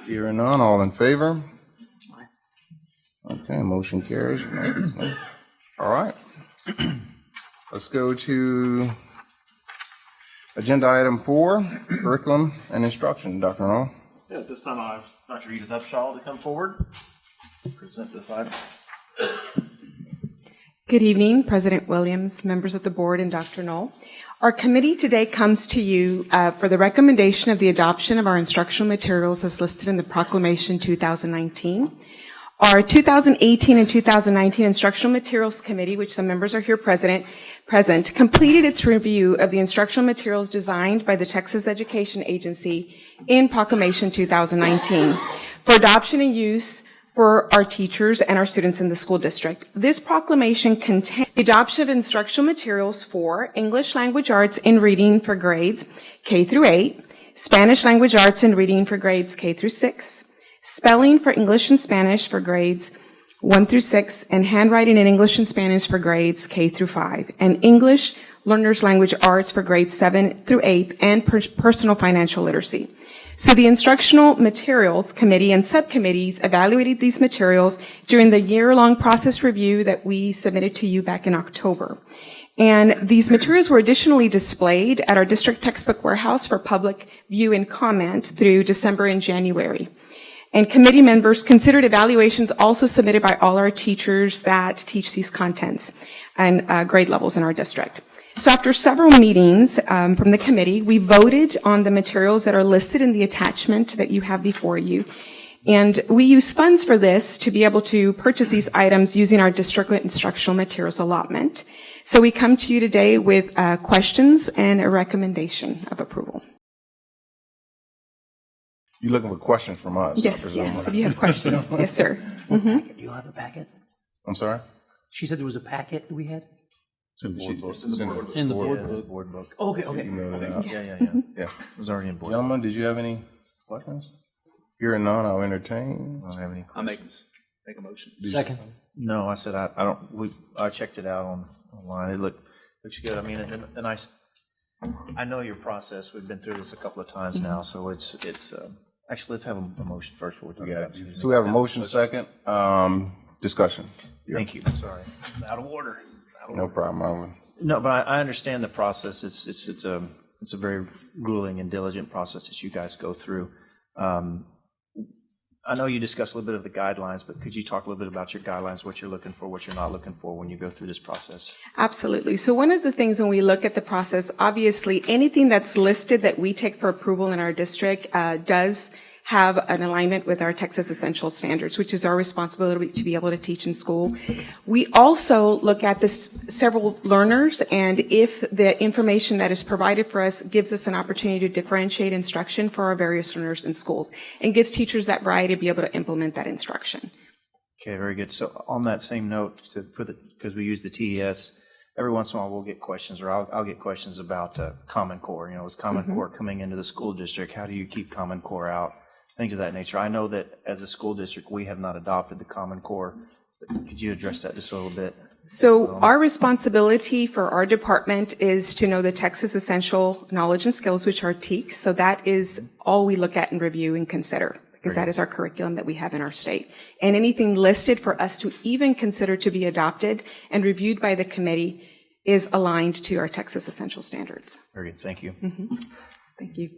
Hearing none, all in favor? Okay, motion carries. All right. Let's go to agenda item four, curriculum and instruction. Dr. Null? Yeah, at this time I ask Dr. Edith Upshaw to come forward, present this item. Good evening, President Williams, members of the board, and Dr. Null. Our committee today comes to you uh, for the recommendation of the adoption of our instructional materials as listed in the proclamation 2019. Our 2018 and 2019 Instructional Materials Committee, which some members are here present, present, completed its review of the instructional materials designed by the Texas Education Agency in Proclamation 2019 for adoption and use for our teachers and our students in the school district. This proclamation contains the adoption of instructional materials for English language arts in reading for grades K through 8, Spanish language arts in reading for grades K through 6, spelling for English and Spanish for grades 1 through 6, and handwriting in English and Spanish for grades K through 5, and English learners language arts for grades 7 through 8, and per- personal financial literacy. So the Instructional Materials Committee and subcommittees evaluated these materials during the year-long process review that we submitted to you back in October. And these materials were additionally displayed at our district textbook warehouse for public view and comment through December and January. And committee members considered evaluations also submitted by all our teachers that teach these contents and uh, grade levels in our district. So after several meetings um, from the committee, we voted on the materials that are listed in the attachment that you have before you. And we use funds for this to be able to purchase these items using our district instructional materials allotment. So we come to you today with uh, questions and a recommendation of approval. You're looking for questions from us? Yes, yes, right? if you have questions. Yes, sir. Mhm. Do you have a packet? I'm sorry? She said there was a packet that we had? It's in board book. It's in the board- in the board board- book. Board book. Okay, okay. Emailed it Okay. out. Yes. Yeah, yeah, Yeah. It was already in board. Gentlemen, did you have any questions? Hearing none, I'll entertain. I don't have any I make, questions. make a motion. Did you- Second. No, I said I, I don't, we, I checked it out on, online. It looked, looks good. I mean, and, and I, s- I know your process. We've been through this a couple of times now, so it's, it's, um, actually, let's have a, a motion first before we talk about it. So we have a motion, a second, um, discussion. Thank you. Sorry. It's Out of order. Out of No problem, Alvin. No, but I, I understand the process. It's, it's, it's a, it's a very grueling and diligent process that you guys go through. Um, I know you discussed a little bit of the guidelines, but could you talk a little bit about your guidelines, what you're looking for, what you're not looking for when you go through this process? Absolutely. So one of the things when we look at the process, obviously, anything that's listed that we take for approval in our district uh, does have an alignment with our Texas Essential Standards, which is our responsibility to be able to teach in school. We also look at this several learners, and if the information that is provided for us gives us an opportunity to differentiate instruction for our various learners in schools, and gives teachers that variety to be able to implement that instruction. Okay, very good. So on that same note, to, for the, because we use the TEKS, every once in a while we'll get questions, or I'll, I'll get questions about uh, Common Core. You know, is Common Mhm. Core coming into the school district? How do you keep Common Core out? Things of that nature. I know that as a school district, we have not adopted the Common Core. But Could you address that just a little bit? So our responsibility for our department is to know the Texas Essential Knowledge and Skills, which are TEKS. So that is all we look at and review and consider, because that is our curriculum that we have in our state. And anything listed for us to even consider to be adopted and reviewed by the committee is aligned to our Texas Essential Standards. Very good. Thank you. Mhm. Thank you.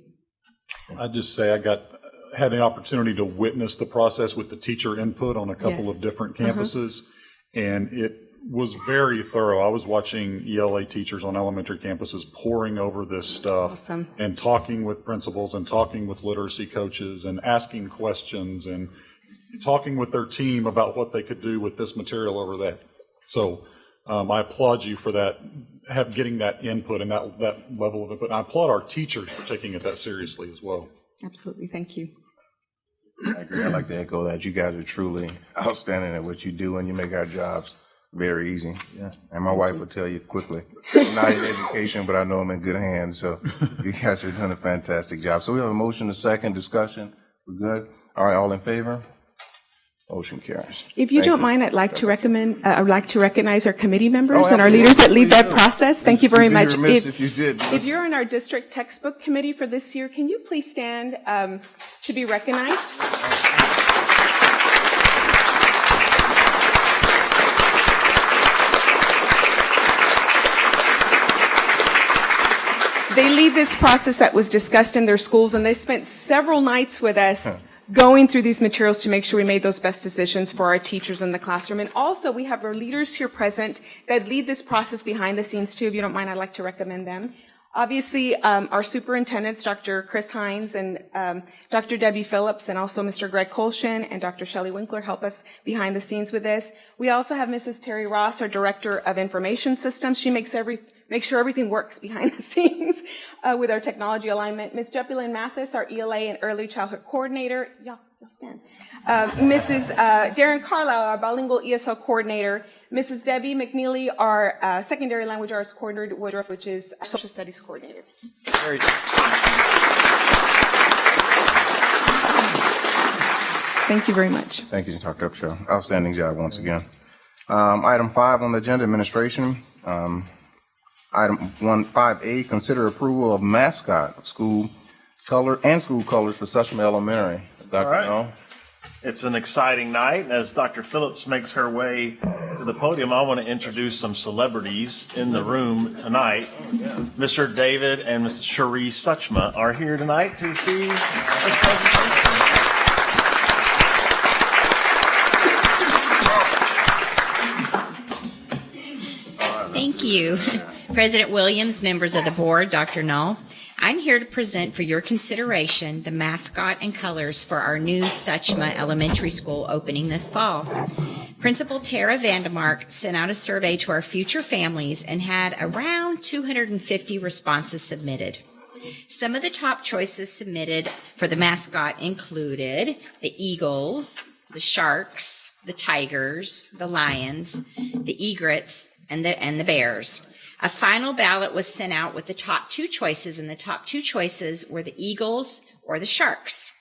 I'd just say I got, had the opportunity to witness the process with the teacher input on a couple Yes. of different Mhm. campuses. And it was very thorough. I was watching ELA teachers on elementary campuses poring over this stuff Awesome. and talking with principals and talking with literacy coaches and asking questions and talking with their team about what they could do with this material over that. So um, I applaud you for that, have getting that input and that, that level of input. And I applaud our teachers for taking it that seriously as well. Absolutely. Thank you. I agree. I'd like to echo that. You guys are truly outstanding at what you do, and you make our jobs very easy. Yeah. And my wife will tell you quickly. I'm not in education, but I know I'm in good hands, so you guys are doing a fantastic job. So we have a motion, a second, discussion. We're good? All right, all in favor? Motion carries. If you Thank don't mind, I'd like to recommend, uh, I'd like to recognize our committee members Oh, and our leaders that lead that process. Thank you very much. remiss if you did. If you're on our district textbook committee for this year, can you please stand um, to be recognized? They lead this process that was discussed in their schools, and they spent several nights with us going through these materials to make sure we made those best decisions for our teachers in the classroom. And also, we have our leaders here present that lead this process behind the scenes too. If you don't mind, I'd like to recommend them. Obviously, um, our superintendents, Dr. Chris Hines and um, Dr. Debbie Phillips, and also Mr. Greg Colshin and Dr. Shelley Winkler help us behind the scenes with this. We also have Mrs. Terry Ross, our Director of Information Systems. She makes every make sure everything works behind the scenes uh, with our technology alignment. Ms. Jepilyn Mathis, our ELA and Early Childhood Coordinator. Y'all, y'all stand. Uh, Mrs. Uh, Darren Carlisle, our bilingual ESL coordinator. Mrs. Debbie McNeely, our uh, secondary language arts coordinator, Woodruff, which is social studies coordinator. Very good. Thank you very much. Thank you, Dr. Upshaw. Outstanding job once again. Um, Item five on the agenda, administration. Um, Item one, five A, consider approval of mascot of school color and school colors for Suchma Elementary. Dr. All right. Null? It's an exciting night. As Dr. Phillips makes her way to the podium, I want to introduce some celebrities in the room tonight. Mr. David and Mrs. Cherie Suchma are here tonight to see this presentation. Thank you. President Williams, members of the board, Dr. Null. I'm here to present for your consideration the mascot and colors for our new Suchma Elementary School opening this fall. Principal Tara Vandemark sent out a survey to our future families and had around 250 responses submitted. Some of the top choices submitted for the mascot included the Eagles, the Sharks, the Tigers, the Lions, the Egrets, and the, and the Bears. A final ballot was sent out with the top two choices, and the top two choices were the Eagles or the Sharks.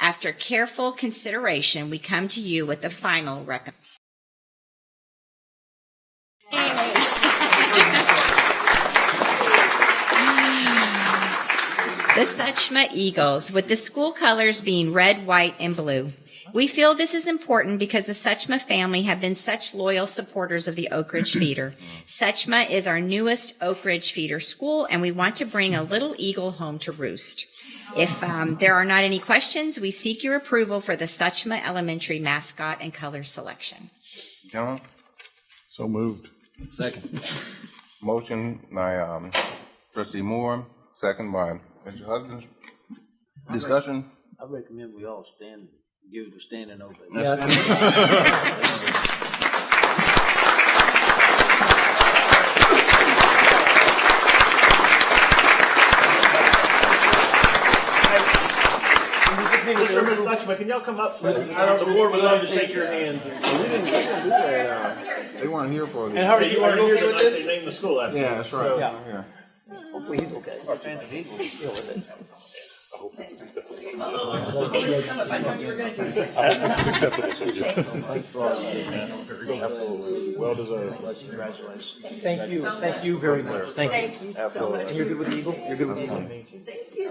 After careful consideration, we come to you with the final recommendation. The Suchma Eagles, with the school colors being red, white, and blue. We feel this is important because the Suchma family have been such loyal supporters of the Oak Ridge Feeder. Suchma is our newest Oak Ridge Feeder school, and we want to bring a little eagle home to roost. If um, there are not any questions, we seek your approval for the Suchma Elementary mascot and color selection. Gentlemen? So moved. Second. Motion by um, trustee Moore, second by Mr. Hudgens. Discussion? I recommend we all stand, give it a standing ovation. Mr. and Ms. Suchma, can y'all come up? I know the board would love to shake your hands. We didn't, we didn't do that. uh, They weren't here for the. And how are you, you weren't here the night they named the school after. Yeah, that's right. So- Yeah. Yeah. Hopefully he's okay. Our fans of Eagles deal with it. Well deserved. Thank you, thank you very much. Thank you. Thank you so much. And you're good with the Eagle? You're good with the Eagle? Thank you.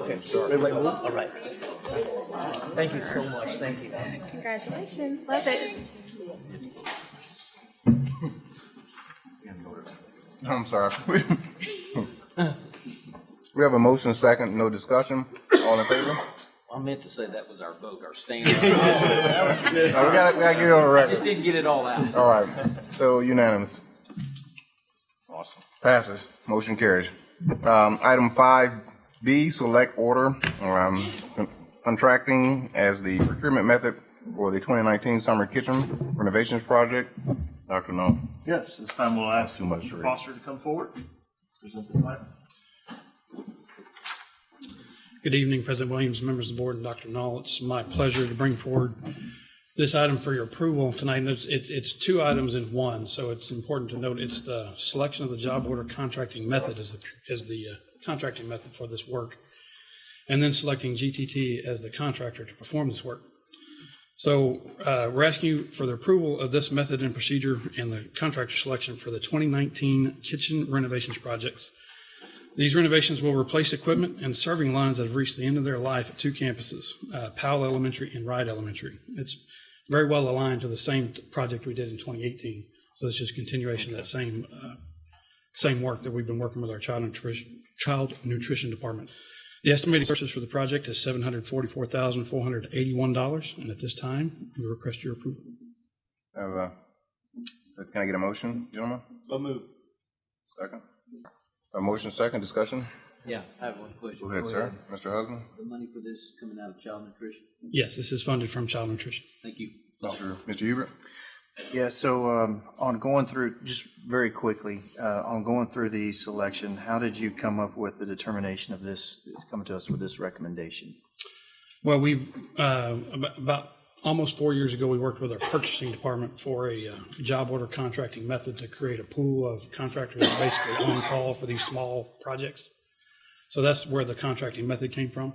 Okay. Red, white, blue? All right. Thank you so much. Thank you. Congratulations. Love it. I'm sorry. We have a motion, second, no discussion. All in favor? I meant to say that was our vote, our stand. No, we gotta, we gotta get it on the record. Just didn't get it all out. All right, so unanimous. Awesome. Passes, motion carries. Um, item five B, select order, um, contracting as the procurement method for the twenty nineteen summer kitchen renovations project. Dr. No. Yes, this time we'll ask Too much to Mr. read. Foster to come forward, present this item. Good evening, President Williams, members of the board, and Dr. Null. It's my pleasure to bring forward this item for your approval tonight, it's, it's, it's two items in one, so it's important to note, it's the selection of the job order contracting method as the, as the uh, contracting method for this work, and then selecting GTT as the contractor to perform this work. So uh, we're asking you for the approval of this method and procedure and the contractor selection for the 2019 kitchen renovations projects. These renovations will replace equipment and serving lines that have reached the end of their life at two campuses, uh, Powell Elementary and Wright Elementary. It's very well aligned to the same project we did in 2018. So it's just continuation of that same uh, same work that we've been working with our child nutrition child nutrition department. The estimated purchase for the project is seven hundred forty-four thousand four hundred eighty-one dollars, and at this time, we request your approval. Have a, can I get a motion, gentlemen? So move. Second. A motion second, discussion? Yeah, I have one question. Go ahead, sir. Mr. Husband? The money for this coming out of child nutrition? Yes, this is funded from child nutrition. Thank you. Mr. Mr. Hubert? Yeah, so um, on going through, just very quickly, uh, on going through the selection, how did you come up with the determination of this, coming to us with this recommendation? Well, we've, uh, about, about almost four years ago, we worked with our purchasing department for a uh, job order contracting method to create a pool of contractors basically on call for these small projects. So that's where the contracting method came from.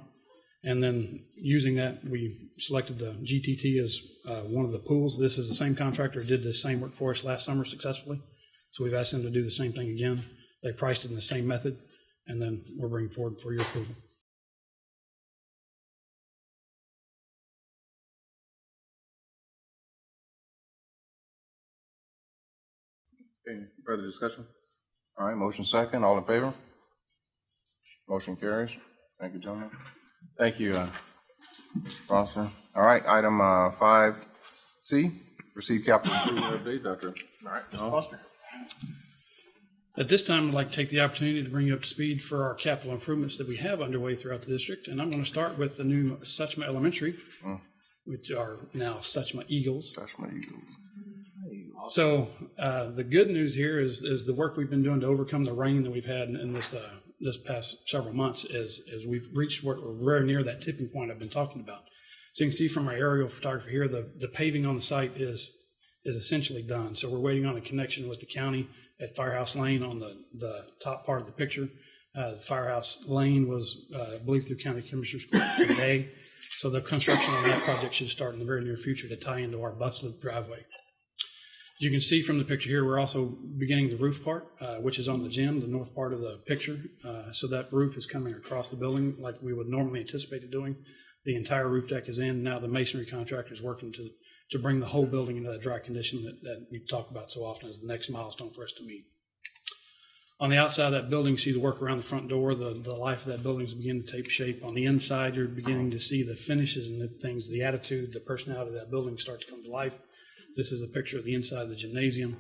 And then using that, we selected the GTT as uh, one of the pools. This is the same contractor did the same work for us last summer successfully. So we've asked them to do the same thing again. They priced it in the same method, and then we're bringing forward for your approval. Any further discussion? All right, motion second, all in favor? Motion carries. Thank you, gentlemen. Thank you, uh, Mr. Foster. All right, item uh, five C, receive capital improvement update, Dr. All right, Mr. Foster. At this time, I'd like to take the opportunity to bring you up to speed for our capital improvements that we have underway throughout the district. And I'm going to start with the new Suchma Elementary, which are now Suchma Eagles. Suchma Eagles. So uh, the good news here is is the work we've been doing to overcome the rain that we've had in, in this uh, this past several months is is we've reached what we're very near that tipping point I've been talking about. So you can see from our aerial photography here, the the paving on the site is is essentially done. So we're waiting on a connection with the county at Firehouse Lane on the the top part of the picture. Uh, Firehouse Lane was, uh, I believe, through County Commissioners Court today. So the construction on that project should start in the very near future to tie into our bus loop driveway. As you can see from the picture here, we're also beginning the roof part, uh, which is on the gym, the north part of the picture. Uh, so that roof is coming across the building like we would normally anticipate it doing. The entire roof deck is in. Now the masonry contractor is working to, to bring the whole building into that dry condition that, that we talk about so often as the next milestone for us to meet. On the outside of that building, you see the work around the front door. The, the life of that building is beginning to take shape. On the inside, you're beginning to see the finishes and the things, the attitude, the personality of that building start to come to life. This is a picture of the inside of the gymnasium.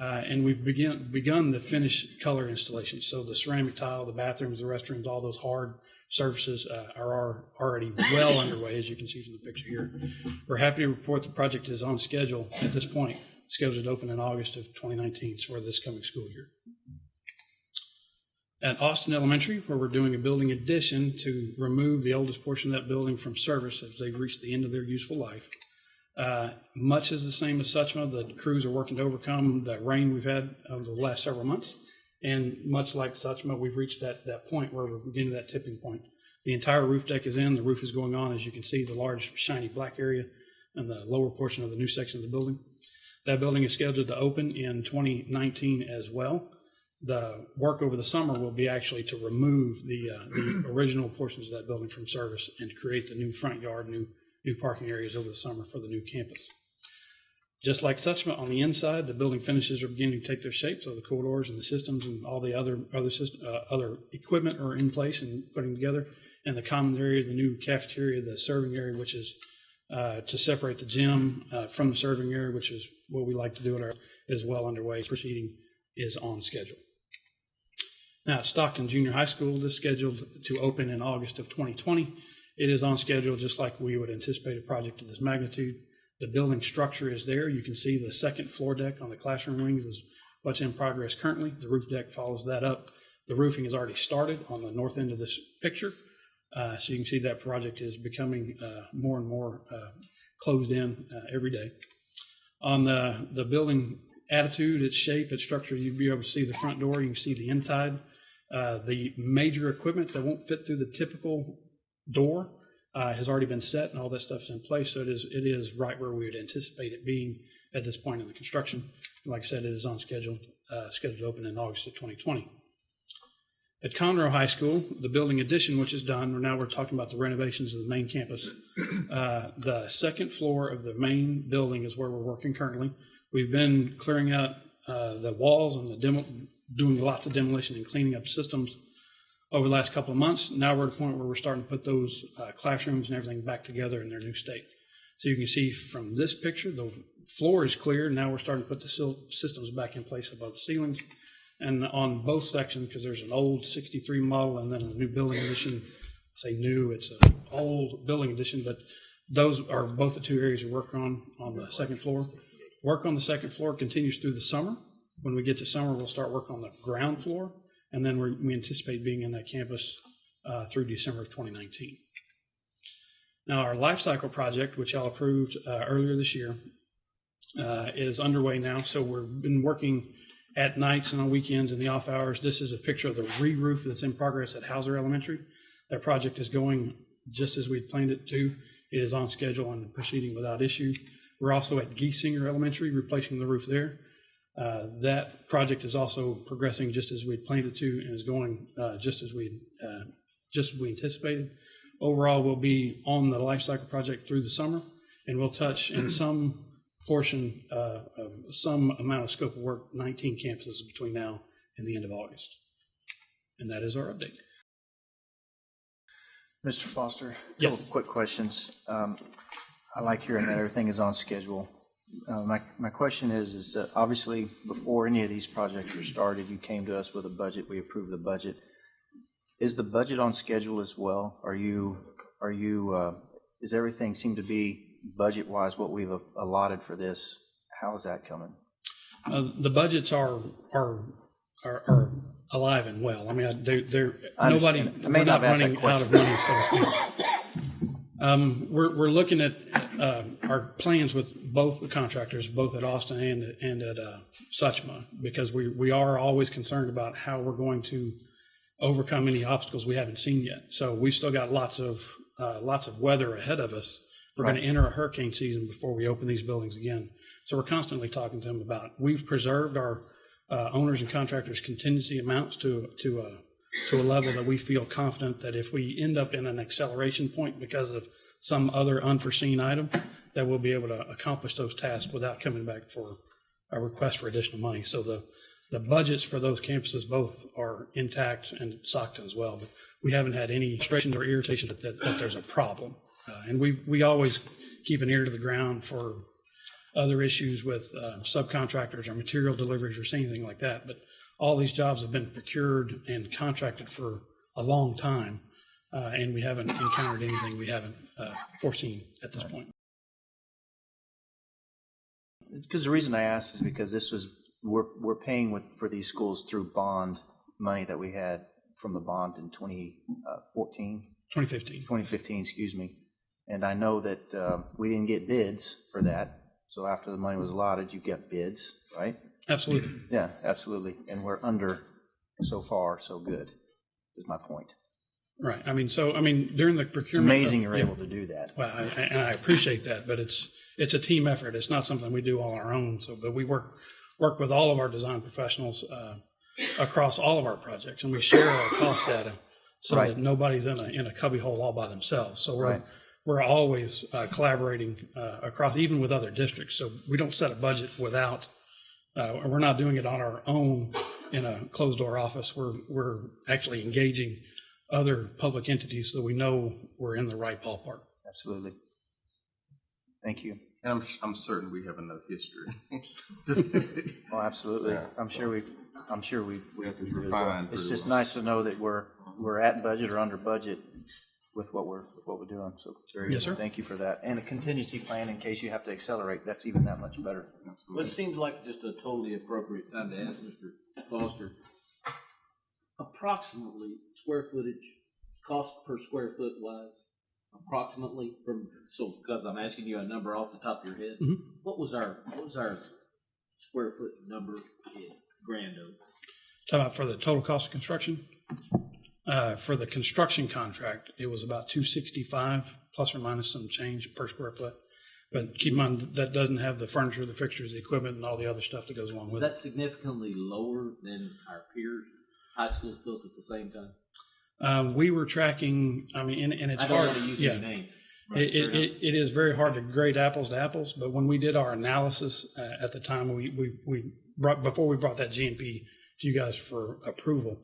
Uh, and we've begin, begun the finished color installation. So the ceramic tile, the bathrooms, the restrooms, all those hard surfaces uh, are, are already well underway, as you can see from the picture here. We're happy to report the project is on schedule at this point, scheduled to open in August of 2019, so for this coming school year. At Austin Elementary, where we're doing a building addition to remove the oldest portion of that building from service as they've reached the end of their useful life. Uh, much is the same as Suchma. The crews are working to overcome the rain we've had over the last several months. And much like Suchma, we've reached that, that point where we're beginning that tipping point. The entire roof deck is in, the roof is going on, as you can see, the large shiny black area and the lower portion of the new section of the building. That building is scheduled to open in 2019 as well. The work over the summer will be actually to remove the, uh, the original portions of that building from service and to create the new front yard, new new parking areas over the summer for the new campus. Just like Suchma, on the inside, the building finishes are beginning to take their shape. So the corridors and the systems and all the other other system, uh, other equipment are in place and putting together. And the common area, the new cafeteria, the serving area, which is uh, to separate the gym uh, from the serving area, which is what we like to do at our, is well underway. Proceeding is on schedule. Now Stockton Junior High School, is scheduled to open in August of 2020. It is on schedule, just like we would anticipate a project of this magnitude. The building structure is there. You can see the second floor deck on the classroom wings is what's in progress currently. The roof deck follows that up. The roofing has already started on the north end of this picture. Uh, so you can see that project is becoming uh, more and more uh, closed in uh, every day. On the, the building attitude, its shape, its structure, you'd be able to see the front door, you can see the inside. Uh, The major equipment that won't fit through the typical door uh, has already been set and all that stuff's in place. So it is, it is right where we would anticipate it being at this point in the construction. Like I said, it is on schedule, uh, scheduled to open in August of 2020. At Conroe High School, the building addition, which is done, now we're talking about the renovations of the main campus. Uh, The second floor of the main building is where we're working currently. We've been clearing out uh, the walls and the demo, doing lots of demolition and cleaning up systems over the last couple of months. Now we're at a point where we're starting to put those uh, classrooms and everything back together in their new state. So you can see from this picture, the floor is clear. Now we're starting to put the systems back in place above the ceilings. And on both sections, because there's an old 63 model and then a new building edition, say new, it's an old building edition, but those are both the two areas we work on, on the second floor. Work on the second floor continues through the summer. When we get to summer, we'll start work on the ground floor, and then we we anticipate being in that campus uh, through December of 2019. Now, our life cycle project, which y'all approved uh, earlier this year, uh, is underway now. So we've been working at nights and on weekends in the off hours. This is a picture of the re-roof that's in progress at Houser Elementary. That project is going just as we'd planned it to. It is on schedule and proceeding without issue. We're also at Giesinger Elementary, replacing the roof there. Uh, That project is also progressing just as we'd planned it to and is going uh, just as we, uh, just as we anticipated. Overall, we'll be on the life cycle project through the summer, and we'll touch in some portion, uh, of some amount of scope of work, 19 campuses between now and the end of August. And that is our update. Mr. Foster? Yes. Couple quick questions. Um, I like hearing that everything is on schedule. Uh, My, my question is, is that obviously, before any of these projects were started, you came to us with a budget, we approved the budget. Is the budget on schedule as well? Are you, are you, uh, is everything seem to be budget-wise what we've allotted for this? How is that coming? Uh, The budgets are, are, are are alive and well. I mean, they're, they're, nobody, understand. I may we're not not have asked that running out of money, so to speak. Um, We're, we're looking at uh, our plans with both the contractors, both at Austin and, and at uh, Suchma, because we, we are always concerned about how we're going to overcome any obstacles we haven't seen yet. So we've still got lots of, uh, lots of weather ahead of us. We're going to enter a hurricane season before we open these buildings again. So we're constantly talking to them about, we've preserved our uh, owners and contractors contingency amounts to, to, uh, to a level that we feel confident that if we end up in an acceleration point because of some other unforeseen item, that we'll be able to accomplish those tasks without coming back for a request for additional money. So the, the budgets for those campuses both are intact and Stockton as well. But we haven't had any frustrations or irritations that, that, that there's a problem. Uh, and we, we always keep an ear to the ground for other issues with uh, subcontractors or material deliveries or anything like that. But all these jobs have been procured and contracted for a long time. Uh, and we haven't encountered anything we haven't uh, foreseen at this point. Because the reason I asked is because this was, we're, we're paying with, for these schools through bond money that we had from the bond in 2014, 2015. 2015, excuse me. And I know that uh, we didn't get bids for that. So after the money was allotted, you get bids, right? Absolutely. Yeah, absolutely. And we're under so far, so good, is my point. Right. I mean, so, I mean, during the It's procurement. amazing you're yeah. able to do that. Well, I, and I appreciate that, but it's, it's a team effort. It's not something we do all on our own. So, but we work, work with all of our design professionals uh, across all of our projects and we share our cost data so Right. that nobody's in a, in a cubbyhole all by themselves. So we're, Right. we're always uh, collaborating uh, across, even with other districts. So we don't set a budget without, uh, we're not doing it on our own in a closed door office. We're, we're actually engaging other public entities so we know we're in the right ballpark. Absolutely. Thank you. And I'm, I'm certain we have enough history. Oh, absolutely. I'm sure we, I'm sure we, we have to we do refine well. It's just well. nice to know that we're, we're at budget or under budget with what we're, with what we're doing. So very Yes, good. sir. Thank you for that. And a contingency plan in case you have to accelerate. That's even that much better. Well, it seems like just a totally appropriate time to ask Mr. Foster, approximately square footage, cost per square foot wise? approximately from, so, because I'm asking you a number off the top of your head? Mhm. What was our, what was our square foot number in Grand Oak? Talking about for the total cost of construction? Uh, for the construction contract, it was about two sixty-five, plus or minus some change per square foot. But keep in mind, that doesn't have the furniture, the fixtures, the equipment, and all the other stuff that goes along with it. that significantly lower than our peers, high schools built at the same time? Um, we were tracking, I mean, and, and it's I don't hard. wanna use yeah. names. It, it, it, it is very hard to grade apples to apples, but when we did our analysis uh, at the time, we, we, we brought, before we brought that GMP to you guys for approval,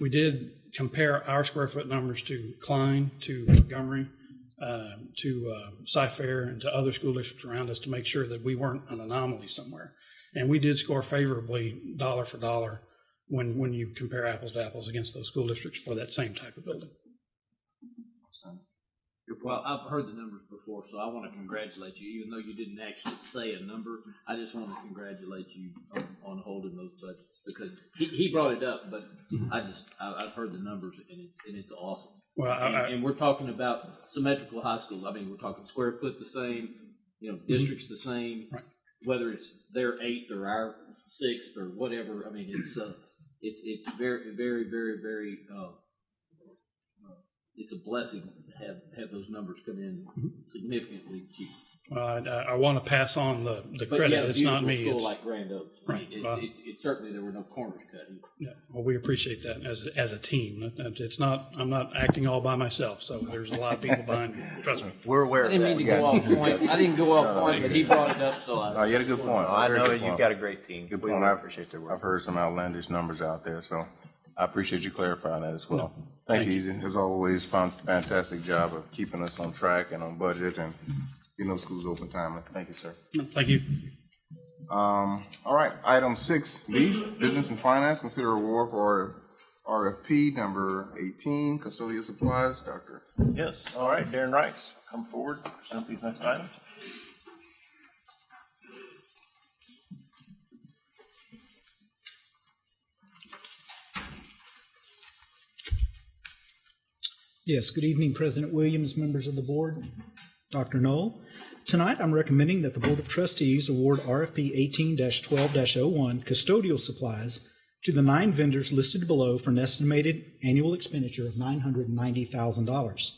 we did compare our square foot numbers to Klein, to Montgomery, um, to uh, Cy-Fair, and to other school districts around us to make sure that we weren't an anomaly somewhere. And we did score favorably, dollar for dollar, when, when you compare apples to apples against those school districts for that same type of building. Well, I've heard the numbers before, so I want to congratulate you, even though you didn't actually say a number. I just want to congratulate you on, on holding those budgets because he, he brought it up, but I just I, I've heard the numbers and, it, and it's awesome. Well, and, I- and we're talking about symmetrical high schools. I mean, we're talking square foot the same, you know, districts the same, whether it's their eighth or our sixth or whatever. I mean, it's uh, it's it's very very very very. Uh, it's a blessing have, have those numbers come in significantly cheap. Well, I, I, I want to pass on the, the But credit. have a It's not me. School It's, like Grand Oaks. I mean, Right. It's, Well- it's, it's certainly there were no corners cut. either. yeah, well, we appreciate that as, a- as a team. That- that- It's not, I'm not acting all by myself, so there's a lot of people behind me. Trust me. We're aware I didn't mean to go off point. I didn't go off point, but he brought it up, so I. Oh, you had a good point. I Very know you've got a great team. Good We point. I've- appreciate their work. I've heard some outlandish numbers out there, so I appreciate you clarifying that as well. Thank you, Easy. As always, fan- fantastic job of keeping us on track and on budget and getting those schools open timely. Thank you, sir. Thank you. Um, all right, item six B, Business and Finance, consider award for RFP number eighteen, custodial supplies, Dr. Yes, all right, Darren Rice, come forward, present these next items. Yes, good evening, President Williams, members of the board, Dr. Null. Tonight, I'm recommending that the Board of Trustees award RFP 18-12-01 custodial supplies to the nine vendors listed below for an estimated annual expenditure of $990,000.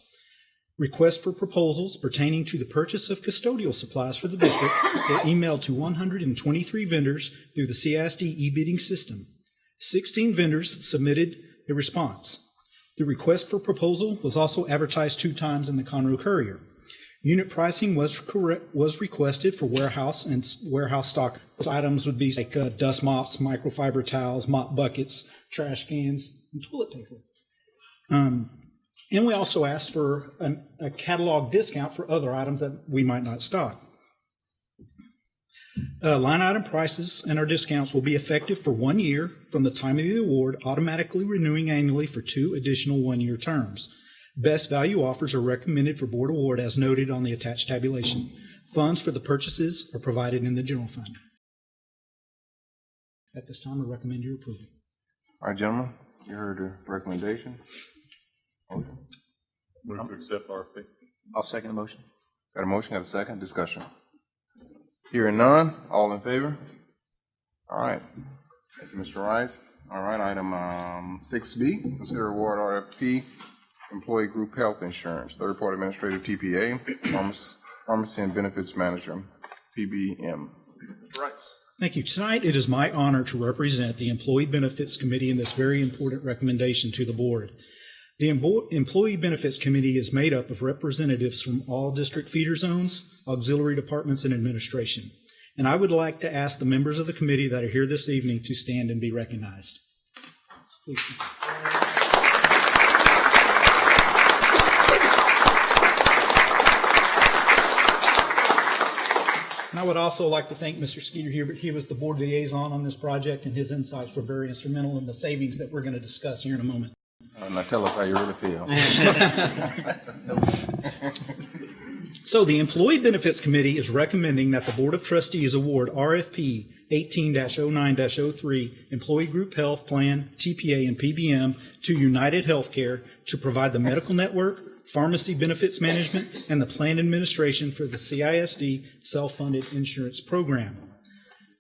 Requests for proposals pertaining to the purchase of custodial supplies for the district were emailed to 123 vendors through the CISD e-bidding system. 16 vendors submitted a response. The request for proposal was also advertised two times in the Conroe Courier. Unit pricing was correct, was requested for warehouse and warehouse stock. Those items would be like uh, dust mops, microfiber towels, mop buckets, trash cans, and toilet paper. Um, and we also asked for an, a catalog discount for other items that we might not stock. Uh, line item prices and our discounts will be effective for one year from the time of the award, automatically renewing annually for two additional one-year terms. Best value offers are recommended for board award as noted on the attached tabulation. Funds for the purchases are provided in the general fund. At this time, I recommend your approval. All right, gentlemen, you heard the recommendation. Motion. Move to accept RFP. I'll second the motion. Got a motion, got a second, discussion. Hearing none, all in favor? All right, thank you, Mr. Rice. All right, item, um, six B, consider award RFP, employee group health insurance, third-party administrative TPA, pharmacy, pharmacy and benefits manager, PBM. Thank you. Tonight, it is my honor to represent the Employee Benefits Committee in this very important recommendation to the board. The Employee Benefits Committee is made up of representatives from all district feeder zones, auxiliary departments, and administration. And I would like to ask the members of the committee that are here this evening to stand and be recognized. Please. And I would also like to thank Mr. Skeeter Hubert. He was the board liaison on this project, and his insights were very instrumental in the savings that we're going to discuss here in a moment. Uh, Now tell us how you really feel. So the Employee Benefits Committee is recommending that the Board of Trustees award RFP 18-09-03 Employee Group Health Plan, TPA, and PBM to United Healthcare to provide the medical network, pharmacy benefits management, and the plan administration for the CISD self-funded insurance program.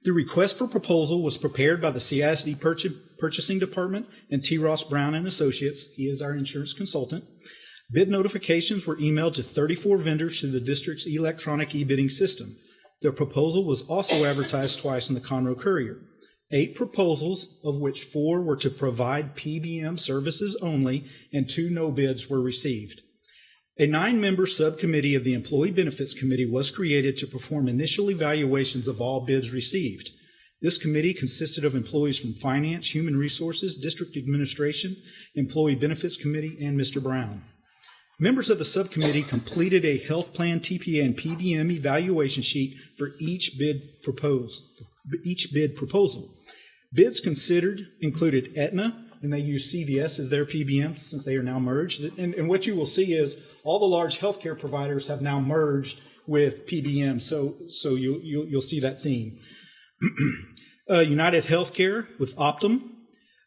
The request for proposal was prepared by the CISD Purchasing Department and T. Ross Brown and Associates. He is our insurance consultant. Bid notifications were emailed to 34 vendors through the district's electronic e-bidding system. The proposal was also advertised twice in the Conroe Courier. Eight proposals, of which four were to provide PBM services only, and two no bids were received. A nine-member subcommittee of the Employee Benefits Committee was created to perform initial evaluations of all bids received. This committee consisted of employees from Finance, Human Resources, District Administration, Employee Benefits Committee, and Mr. Brown. Members of the subcommittee completed a health plan, TPA, and PBM evaluation sheet for each bid proposed, each bid proposal. Bids considered included Aetna, and they use CVS as their PBM since they are now merged. And, and what you will see is all the large healthcare providers have now merged with PBM. So, so you, you, you'll see that theme. uh, United Healthcare with Optum,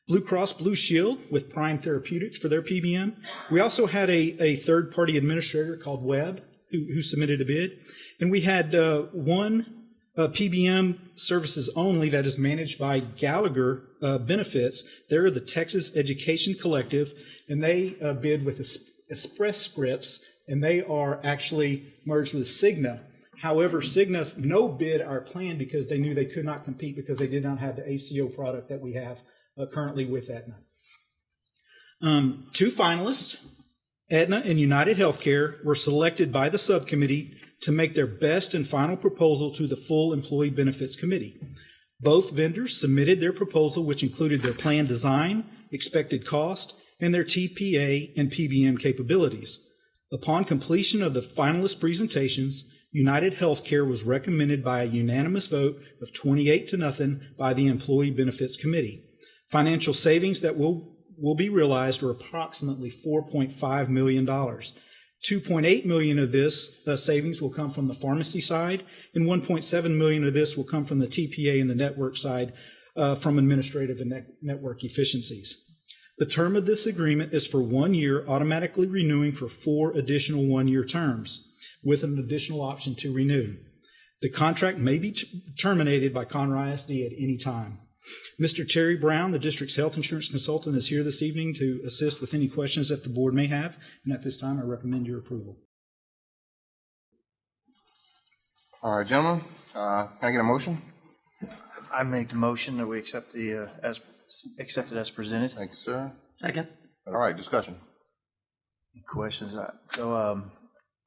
Blue Cross Blue Shield with Prime Therapeutics for their PBM. We also had a, a third party administrator called Webb who, who submitted a bid. And we had uh, one uh, PBM services only that is managed by Gallagher uh, Benefits. They're the Texas Education Collective, and they uh, bid with Es- Express Scripts, and they are actually merged with Cigna. However, Cigna no bid our plan because they knew they could not compete because they did not have the ACO product that we have uh, currently with Aetna. Um, two finalists, Aetna and United Healthcare, were selected by the subcommittee to make their best and final proposal to the full Employee Benefits Committee. Both vendors submitted their proposal, which included their plan design, expected cost, and their TPA and PBM capabilities. Upon completion of the finalist presentations, United Healthcare was recommended by a unanimous vote of 28 to nothing by the Employee Benefits Committee. Financial savings that will, will be realized are approximately $4.5 million. 2.8 million of this uh, savings will come from the pharmacy side, and 1.7 million of this will come from the TPA and the network side uh, from administrative and net- network efficiencies. The term of this agreement is for one year, automatically renewing for four additional one-year terms, with an additional option to renew. The contract may be t- terminated by Conroe ISD at any time. Mr. Terry Brown, the district's health insurance consultant, is here this evening to assist with any questions that the board may have, and at this time, I recommend your approval. All right, gentlemen, uh, can I get a motion? I make the motion that we accept the, uh, as, accepted as presented. Thank you, sir. Second. All right, discussion. Questions? Uh, So, um,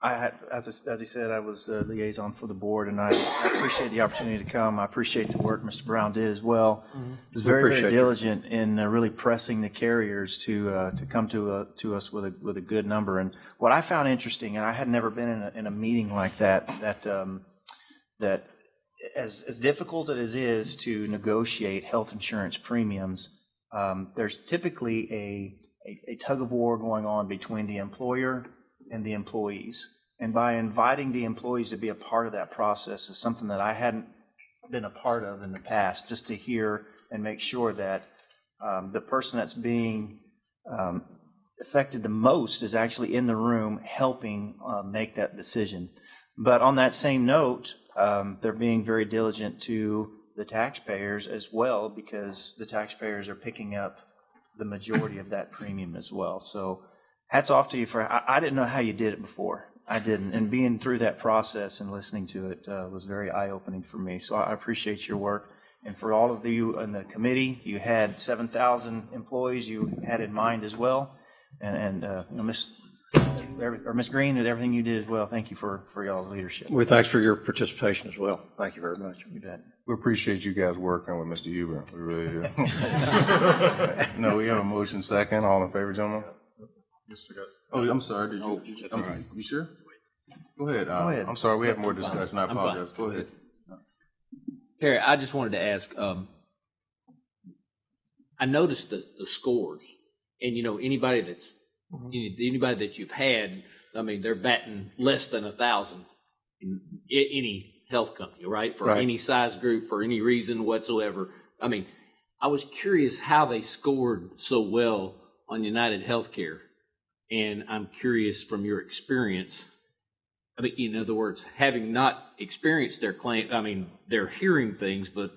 I had, as, as he said, I was the liaison for the board, and I I appreciate the opportunity to come. I appreciate the work Mr. Brown did as well. Mhm. He was very, very appreciate you. diligent in uh, really pressing the carriers to, uh, to come to, uh, to us with a, with a good number. And what I found interesting, and I had never been in a, in a meeting like that, that, um, that as, as difficult as it is to negotiate health insurance premiums, um, there's typically a, a, a tug of war going on between the employer and the employees. And by inviting the employees to be a part of that process is something that I hadn't been a part of in the past, just to hear and make sure that um, the person that's being um, affected the most is actually in the room helping uh, make that decision. But on that same note, um, they're being very diligent to the taxpayers as well because the taxpayers are picking up the majority of that premium as well. So hats off to you for, I, I didn't know how you did it before. I didn't. And being through that process and listening to it uh, was very eye opening for me. So I appreciate your work. And for all of you in the committee, you had 7,000 employees you had in mind as well. And, and uh, you know, Miss or Miss Green, and everything you did as well. Thank you for, for y'all's leadership. Well, thanks for your participation as well. Thank you very much. You bet. We appreciate you guys working with Mr. Hubert. We really do. No, we have a motion second. All in favor, gentlemen? Oh, I'm sorry. Did you? I'm- You sure? Go ahead. uh, Go ahead. I'm sorry. We have more discussion. I apologize. Go ahead. Perry, I just wanted to ask, um, I noticed the, the scores and, you know, anybody that's, any- anybody that you've had, I mean, they're batting less than a thousand in a- any health company, right? For Right. any size group, for any reason whatsoever. I mean, I was curious how they scored so well on United Healthcare And I'm curious from your experience, I mean, in other words, having not experienced their claim, I mean, they're hearing things, but,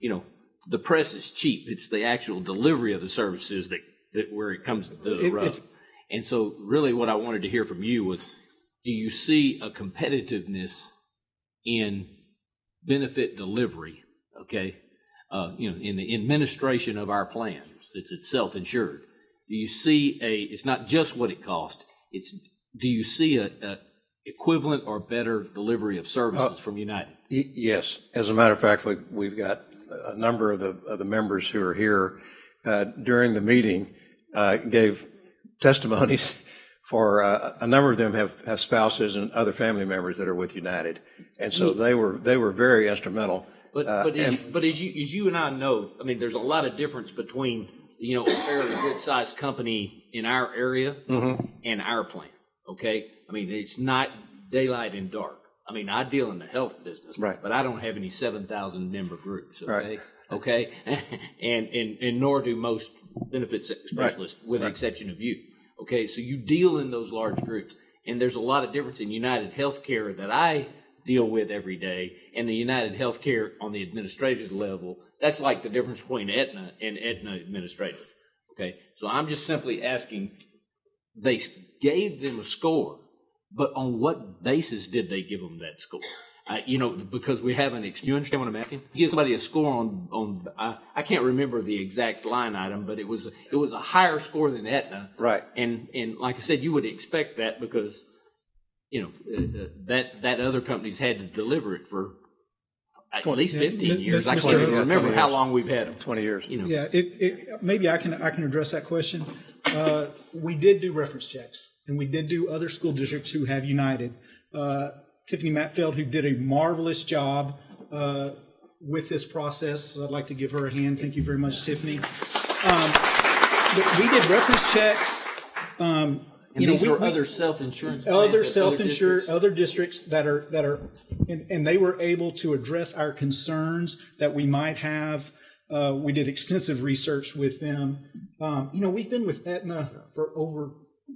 you know, the press is cheap. It's the actual delivery of the services that, that where it comes to the rub. And so really what I wanted to hear from you was, do you see a competitiveness in benefit delivery, okay? Uh, you know, in the administration of our plan, it's, it's self-insured. Do you see a, it's not just what it costs, it's, do you see a, a equivalent or better delivery of services from United? Yes. As a matter of fact, we- we've got a number of the, of the members who are here uh, during the meeting uh, gave testimonies for, uh, a number of them have, have spouses and other family members that are with United. And so they were, they were very instrumental. But, Uh, but, as, but as you, as you and I know, I mean, there's a lot of difference between, you know, a fairly good-sized company in our area Mhm. and our plan, okay? I mean, it's not daylight and dark. I mean, I deal in the health business, Right. but I don't have any seven thousand member groups, okay? Right. Okay, and, and, and nor do most benefits specialists, with the exception of you. Okay, so you deal in those large groups, and there's a lot of difference in United Healthcare that I deal with every day and the United Healthcare on the administrative level. That's like the difference between Aetna and Aetna Administrative. Okay, so I'm just simply asking, they gave them a score, but on what basis did they give them that score? I, you know, because we haven't, ex- you understand what I'm asking? Give somebody a score on, on, I, I can't remember the exact line item, but it was, it was a higher score than Aetna. Right. And, and like I said, you would expect that because, you know, uh, uh, that, that other company's had to deliver it for at Twen- least fifteen M- years. I can't even remember how long we've had them. Twenty years. You know. Yeah, it, it, maybe I can, I can address that question. Uh, we did do reference checks, and we did do other school districts who have United. Uh, Tiffany Matfeld, who did a marvelous job uh, with this process, I'd like to give her a hand. Thank you very much, Tiffany. Um, we did reference checks. Um, And you know, we- are we- other self-insurance other self-insured, districts- other districts that are, that are, and, and they were able to address our concerns that we might have. Uh, we did extensive research with them. Um, you know, we've been with Aetna for over,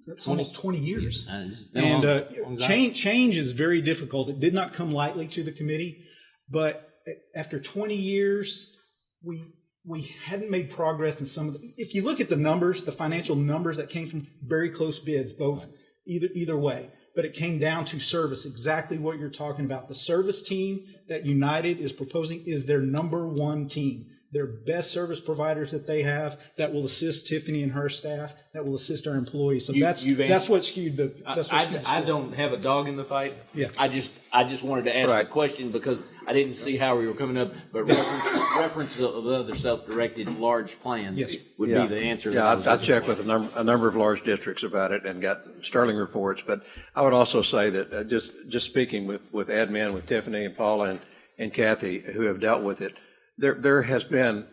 it's almost twenty years. It's been a And, uh, change, change is very difficult. It did not come lightly to the committee, but after twenty years, we, we hadn't made progress in some of the, if you look at the numbers, the financial numbers that came from very close bids, both either, either way, but it came down to service, exactly what you're talking about. The service team that United is proposing is their number one team. Their best service providers that they have that will assist Tiffany and her staff, that will assist our employees. So You- that's, you've that's what skewed the, I, that's what skewed the I, I don't have a dog in the fight. Yeah. I just, I just wanted to ask Right. the question because I didn't see how we were coming up, but reference, reference of the other self-directed large plans Yes. would Yeah. be the answer. that Yeah, I I I checked with a number, a number of large districts about it and got sterling reports. But I would also say that, uh, just, just speaking with, with admin, with Tiffany and Paula and, and Kathy, who have dealt with it, there, there has been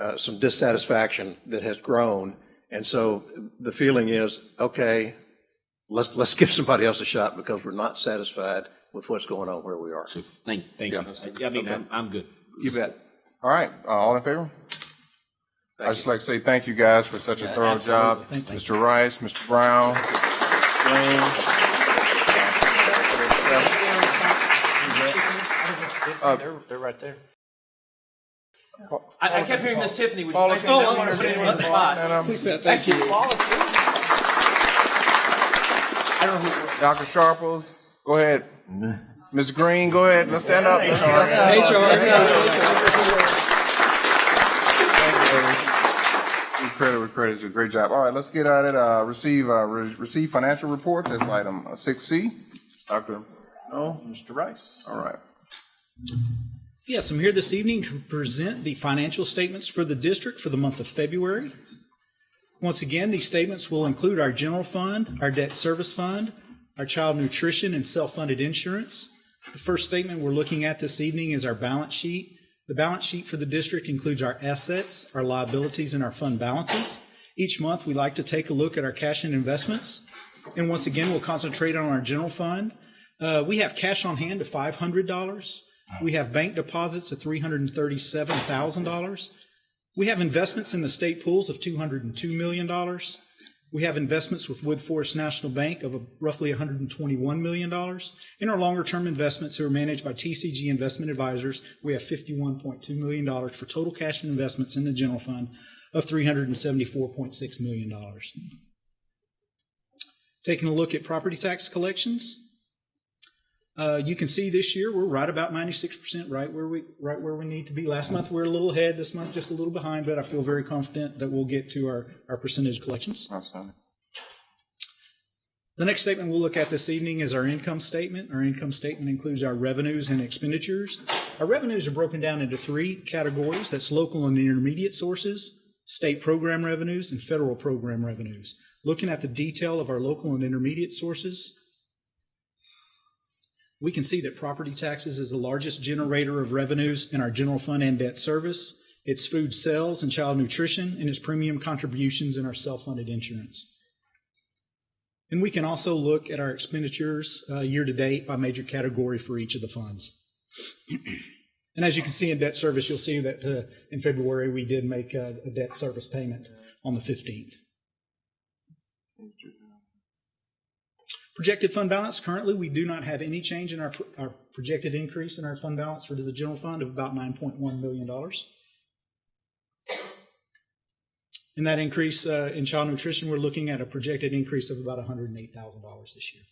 uh, some dissatisfaction that has grown. And so the feeling is, okay, let's, let's give somebody else a shot because we're not satisfied with what's going on where we are. Thank, thank you. I I mean, Okay. I'm, I'm good. You bet. All right, uh, all in favor? I'd just like to say thank you guys for such a Yeah, thorough job. absolutely. Thank you. Mr. Rice, Mr. Brown, James. They're, they're right there. I, I kept hearing Miss Tiffany. Would you Paula, mind stand saying up. that one or put anyone on the Stand spot? up. Please say thank you. I don't know who- Dr. Sharples, go ahead. Ms. Green, go ahead. Let's stand up. Give Credit where credit's due. Great job. All right, let's get at it. Uh, receive, uh, re- receive financial reports. That's item uh, six C. Dr. No, Mr. Rice. All right. Yes, I'm here this evening to present the financial statements for the district for the month of February. Once again, these statements will include our general fund, our debt service fund, our child nutrition and self-funded insurance. The first statement we're looking at this evening is our balance sheet. The balance sheet for the district includes our assets, our liabilities, and our fund balances. Each month, we like to take a look at our cash and investments. And once again, we'll concentrate on our general fund. Uh, we have cash on hand of five hundred dollars. We have bank deposits of three hundred and thirty-seven thousand dollars. We have investments in the state pools of two hundred and two million dollars. We have investments with Woodforest National Bank of roughly $121 million. In our longer-term investments who are managed by TCG Investment Advisors, we have $51.2 million for total cash and investments in the general fund of $374.6 million. Taking a look at property tax collections, uh, you can see this year we're right about 96% right where we right where we need to be. Last month we we're a little ahead. This month just a little behind, but I feel very confident that we'll get to our, our percentage collections. The next statement we'll look at this evening is our income statement. Our income statement includes our revenues and expenditures. Our revenues are broken down into three categories. That's local and intermediate sources, state program revenues, and federal program revenues. Looking at the detail of our local and intermediate sources, we can see that property taxes is the largest generator of revenues in our general fund and debt service. It's food sales and child nutrition, and it's premium contributions in our self-funded insurance. And we can also look at our expenditures uh, year to date by major category for each of the funds. and as you can see in debt service, you'll see that uh, in February we did make a, a debt service payment on the 15th. Projected fund balance, currently we do not have any change in our, our projected increase in our fund balance for the general fund of about $9.1 million. In that increase uh, in child nutrition, we're looking at a projected increase of about $108,000 this year.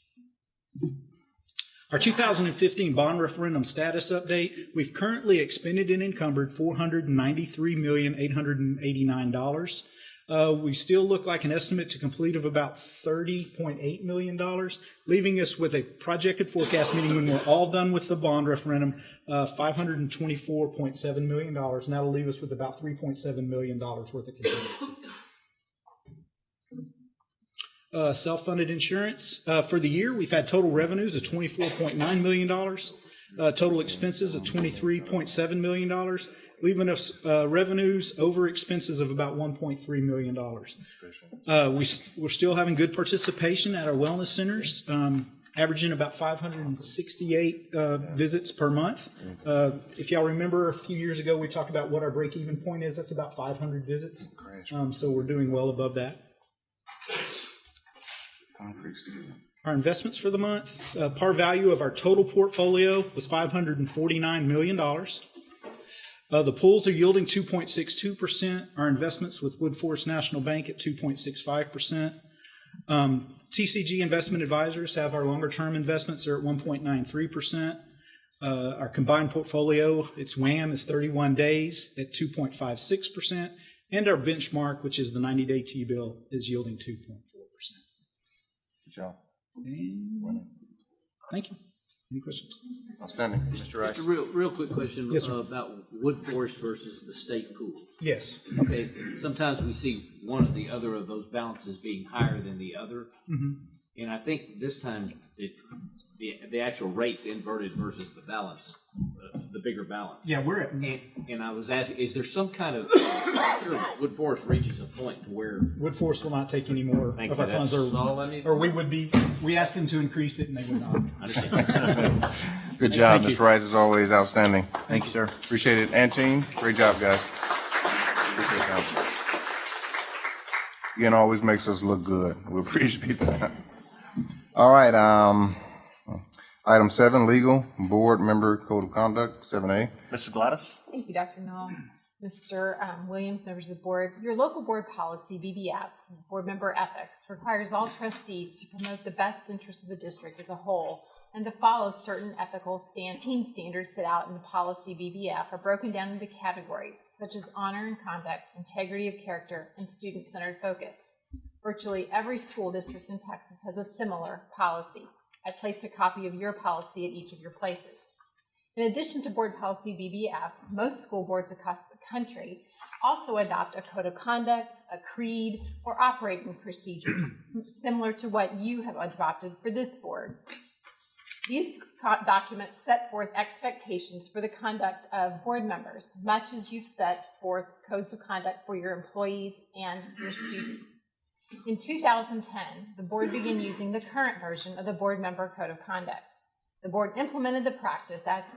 Our 2015 bond referendum status update, we've currently expended and encumbered $493,889. Uh, we still look like an estimate to complete of about $30.8 million, leaving us with a projected forecast, meaning when we're all done with the bond referendum, uh, $524.7 million, and that'll leave us with about $3.7 million worth of contingency. Uh, self-funded insurance. Uh, for the year, we've had total revenues of $24.9 million, uh, total expenses of $23.7 million, leaving us uh, revenues over expenses of about $1.3 million. Uh, we, we're still having good participation at our wellness centers, um, averaging about 568 uh, visits per month. Uh, if y'all remember a few years ago, we talked about what our break-even point is. That's about 500 visits. Um, so we're doing well above that. Our investments for the month, uh, par value of our total portfolio was $549 million. Uh, the pools are yielding 2.62%. Our investments with Woodforest National Bank at 2.65%. Um, TCG Investment Advisors have our longer term investments. They're at 1.93%. Uh, our combined portfolio, its WAM is 31 days at 2.56%. And our benchmark, which is the 90 day T bill, is yielding 2.4%. Good job. And thank you. Any questions? Outstanding. Mr. Rice. Just a real, real quick question Yes, uh, about Woodforest versus the state pool. Yes. Okay, sometimes we see one or the other of those balances being higher than the other. Mhm. And I think this time it, the, the actual rate's inverted versus the balance, uh, the bigger balance. Yeah, we're at. And, and I was asking, is there some kind of, sure, Woodforest reaches a point to where Woodforest will not take any more Thank of you. our funds, That's or, all I need. or we would be, we asked them to increase it and they would not. Good job, Mr. Rice, as always, outstanding. Thank you, sir. Appreciate it. And team, great job, guys. Appreciate that. Again, always makes us look good. We appreciate that. All right, um, item seven, legal, board member code of conduct, seven A. Mrs. Gladys? Thank you, Dr. Null. Mr. um, Williams, members of the board, your local board policy, BBF, board member ethics, requires all trustees to promote the best interests of the district as a whole and to follow certain ethical stand, team standards set out in the policy BBF are broken down into categories such as honor and conduct, integrity of character, and student-centered focus. Virtually every school district in Texas has a similar policy. I placed a copy of your policy at each of your places. In addition to board policy BBF, most school boards across the country also adopt a code of conduct, a creed, or operating procedures, similar to what you have adopted for this board. These documents set forth expectations for the conduct of board members, much as you've set forth codes of conduct for your employees and your students. In 2010, the board began using the current version of the board member code of conduct. The board implemented the practice at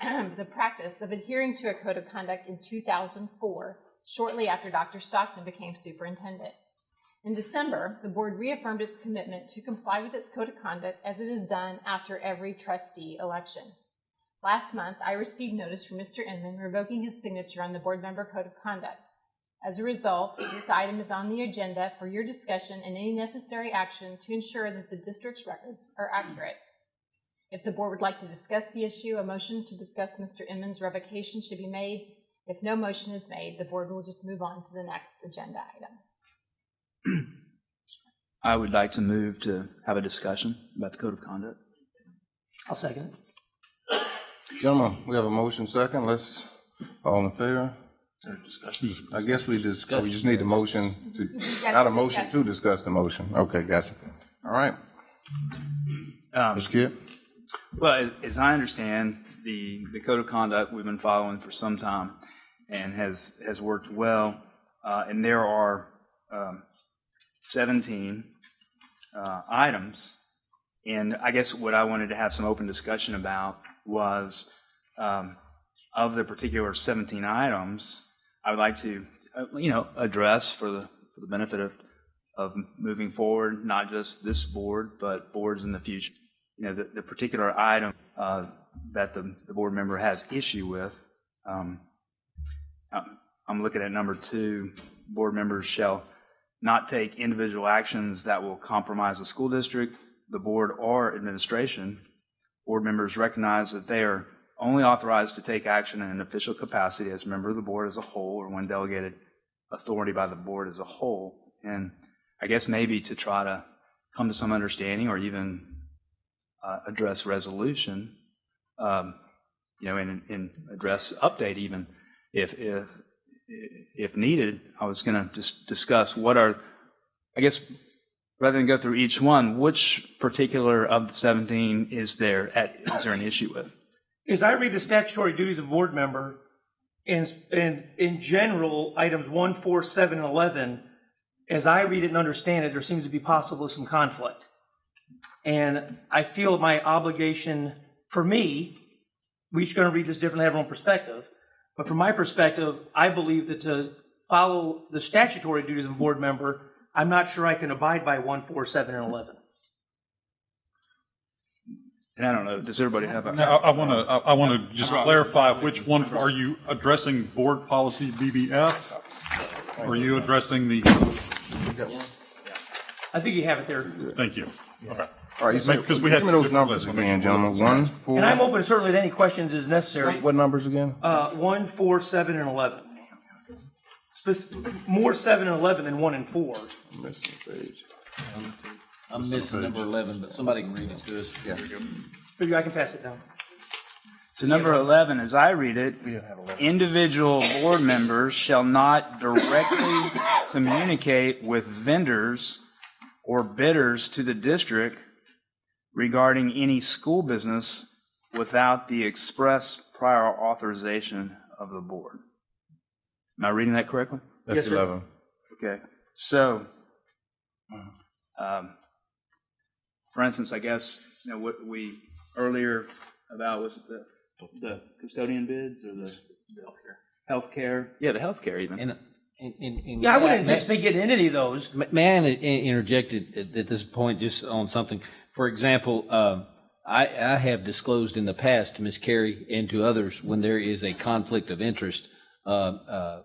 the practice of adhering to a code of conduct in 2004, shortly after Dr. Stockton became superintendent. In December, the board reaffirmed its commitment to comply with its code of conduct as it is done after every trustee election. Last month, I received notice from Mr. Inman revoking his signature on the board member code of conduct. As a result, this item is on the agenda for your discussion and any necessary action to ensure that the district's records are accurate. If the board would like to discuss the issue, a motion to discuss Mr. Inman's revocation should be made. If no motion is made, the board will just move on to the next agenda item. I would like to move to have a discussion about the code of conduct. I'll second it. Gentlemen, we have a motion second. Let's, all in favor? I guess we just, we just need a motion to, not a motion to discuss the motion. Okay, gotcha. All right. Um, Ms. Kidd? Well, as I understand, the, the code of conduct we've been following for some time and has, has worked well. Uh, and there are um, 17 uh, items. And I guess what I wanted to have some open discussion about was um, of the particular 17 items, I would like to, uh, you know, address for the, for the benefit of, of moving forward, not just this board, but boards in the future. You know, the, the particular item uh, that the, the board member has issue with, um, I'm- I'm looking at number two, board members shall not take individual actions that will compromise the school district, the board, or administration. Board members recognize that they are only authorized to take action in an official capacity as a member of the board as a whole or when delegated authority by the board as a whole. And I guess maybe to try to come to some understanding or even uh, address resolution, um, you know, and, and address update even if, if, if needed. I was going to just discuss what are, I guess, rather than go through each one, which particular of the 17 is there at, is there an issue with? As I read the statutory duties of board member, in, in, in general, items one, four, seven, and 11, as I read it and understand it, there seems to be possible some conflict. And I feel my obligation, for me, we're each going to read this differently, have our own perspective. But from my perspective, I believe that to follow the statutory duties of a board member, I'm not sure I can abide by one, four, seven, and 11. And I don't know, does everybody have a? Now, I want to, I want to just clarify, which one, are you addressing board policy BBF? Or Are you addressing the, I think you have it there. thank you. Okay. All right, you said, Because give we me those different numbers lists. again, gentlemen. One, four. And I'm open certainly to any questions as necessary. What numbers again? Uh, one, four, seven, and 11. Spec- More seven and 11 than one and four. Missing page. I'm missing number 11, but somebody can read it to us. Yeah. Figure I can pass it down. So number 11, as I read it, individual board members shall not directly communicate with vendors or bidders to the district regarding any school business without the express prior authorization of the board. Am I reading that correctly? That's Yes, sir. eleven. Okay, so, um, for instance, I guess, you know, what we earlier about was it the, the custodian bids or the healthcare? Yeah, the healthcare even. And, and, and- and- Yeah, I wouldn't anticipate getting into any of those. Ma- May I in- interject at, at at this point just on something? For example, um, I, I have disclosed in the past to Ms. Carey and to others when there is a conflict of interest, uh, uh,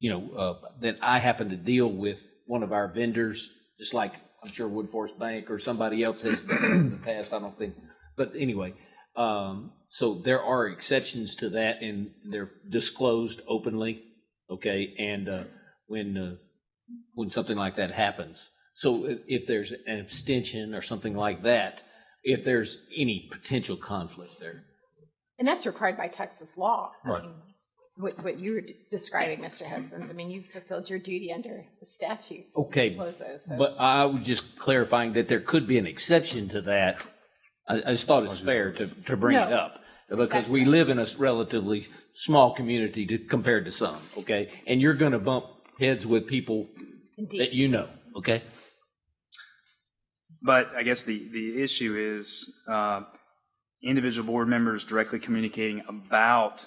you know, uh, that I happen to deal with one of our vendors, just like I'm sure Woodforest Bank or somebody else has done it in the past. I don't think, but anyway, um, so there are exceptions to that, and they're disclosed openly. Okay, and uh, when uh, when something like that happens, so if, if there's an abstention or something like that, if there's any potential conflict there. And that's required by Texas law. I Right. mean, What, what you were describing, Mr. Husbands, I mean, you've fulfilled your duty under the statutes. Okay, those, so- but I was just clarifying that there could be an exception to that. I, I just thought it's fair to, to bring it up. Because we live in a relatively small community to, compared to some, okay? And you're gonna bump heads with people that you know, okay? But I guess the, the issue is uh, individual board members directly communicating about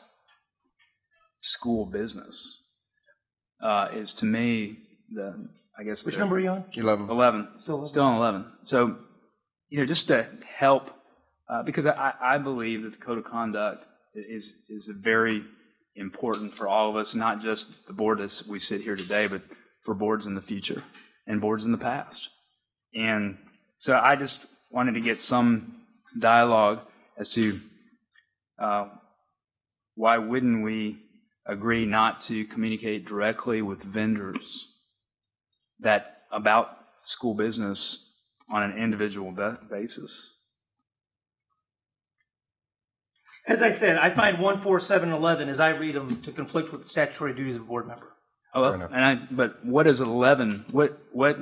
school business uh, is to me the, I guess. Which the- number are you on? 11. 11. Still 11. Still on 11. So, you know, just to help, uh, because I, I believe that the code of conduct is, is very important for all of us, not just the board as we sit here today, but for boards in the future and boards in the past. And so I just wanted to get some dialogue as to uh, why wouldn't we agree not to communicate directly with vendors that about school business on an individual basis? As I said, I find one, four, seven, eleven, as I read them, to conflict with the statutory duties of a board member. Oh, well, and I, but what is 11? What, what,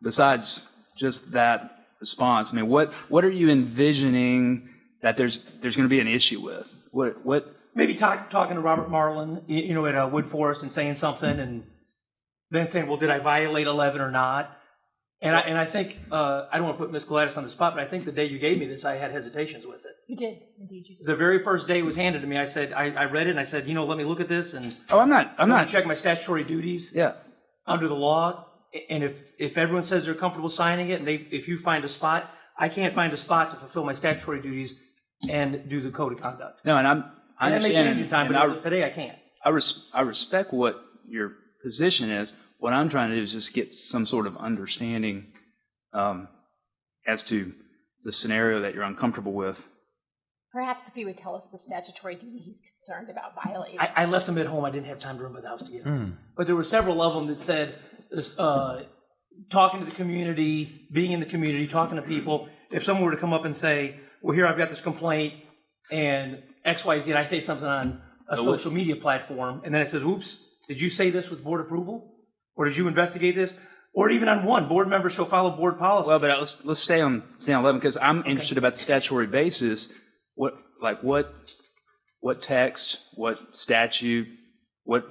besides just that response, I mean, what, what are you envisioning that there's, there's going to be an issue with? What, what, Maybe talk, talking to Robert Marlin, you, you know, at uh, Woodforest and saying something and then saying, well, did I violate 11 or not? And I, and I think, uh, I don't want to put Miss Gladys on the spot, but I think the day you gave me this, I had hesitations with it. You did, indeed you did. The very first day it was handed to me, I said, I, I read it and I said, you know, let me look at this and. Oh, I'm not, I'm not- Check my statutory duties. Yeah. Under the law. And if, if everyone says they're comfortable signing it and they, if you find a spot, I can't find a spot to fulfill my statutory duties and do the code of conduct. no, and I'm, I And that may understand. change in time, but I- of today, I can't. I, res- I respect what your position is. What I'm trying to do is just get some sort of understanding um, as to the scenario that you're uncomfortable with. Perhaps if he would tell us the statutory duty he's concerned about violating. I, I left them at home. I didn't have time to run by the house to get them. Hmm. But there were several of them that said, uh, talking to the community, being in the community, talking to people. If someone were to come up and say, well, here, I've got this complaint and X, Y, Z, and I say something on a Uh, social media platform, and then it says, oops, did you say this with board approval? Or did you investigate this? Or even on one, board members shall follow board policy. Well, but let's let's stay on stay on eleven because I'm interested about the statutory basis. What like what what text, what statute, what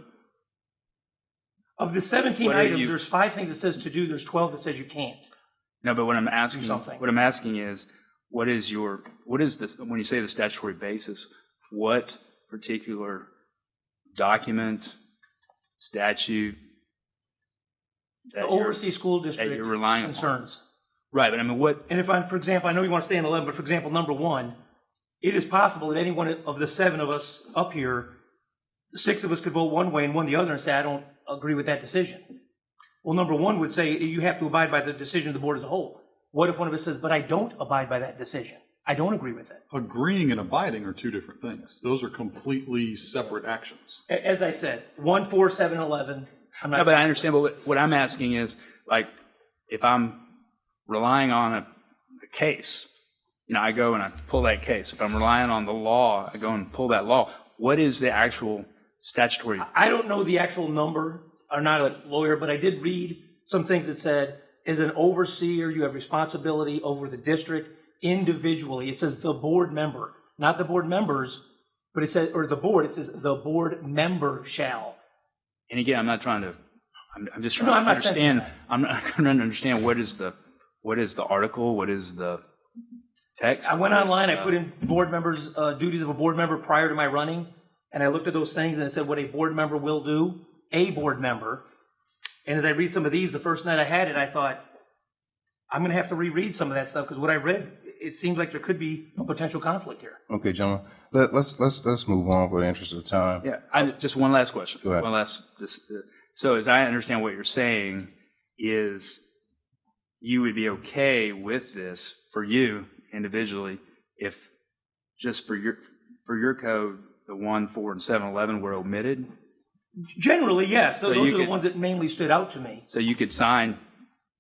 Of the 17 What are items, you- there's five things it says to do, there's 12 that says you can't. no? But what I'm asking, something. what I'm asking is, what is your what is this when you say the statutory basis? What particular document, statute that The you're- overseas school that district you're relying on? concerns. Right, but I mean, what And if I'm, for example, I know you want to stay on 11, but for example, number one, it is possible that any one of the seven of us up here, six of us could vote one way and one the other and say, I don't agree with that decision. Well, number one would say you have to abide by the decision of the board as a whole. What if one of us says, but I don't abide by that decision? I don't agree with it. Agreeing and abiding are two different things. Those are completely separate actions. A- As I said, one, four, seven, eleven. I'm No, but I understand. But what, what I'm asking is, like, if I'm relying on a, a case, you know, I go and I pull that case. If I'm relying on the law, I go and pull that law. What is the actual statutory? I don't know the actual number. I'm not a lawyer, but I did read some things that said, as an overseer, you have responsibility over the district individually. It says the board member, not the board members, but it says, or the board, it says the board member shall. And again, I'm not trying to. I'm, I'm just No, trying I'm to understand. I'm not trying to understand what is the what is the article, what is the text. I went online, I put in board members, uh, duties of a board member prior to my running, and I looked at those things and it said what a board member will do, a board member. And as I read some of these, the first night I had it, I thought, I'm gonna have to reread some of that stuff, because what I read, it seems like there could be a potential conflict here. Okay, gentlemen, let, let's, let's, let's move on for the interest of time. Yeah, I, just one last question. Go ahead. One last. Just, uh, so, as I understand what you're saying, is you would be okay with this for you individually if just for your for your code, the one, four, and seven, eleven were omitted. Generally, yes, So those you are the ones that mainly stood out to me. So you could sign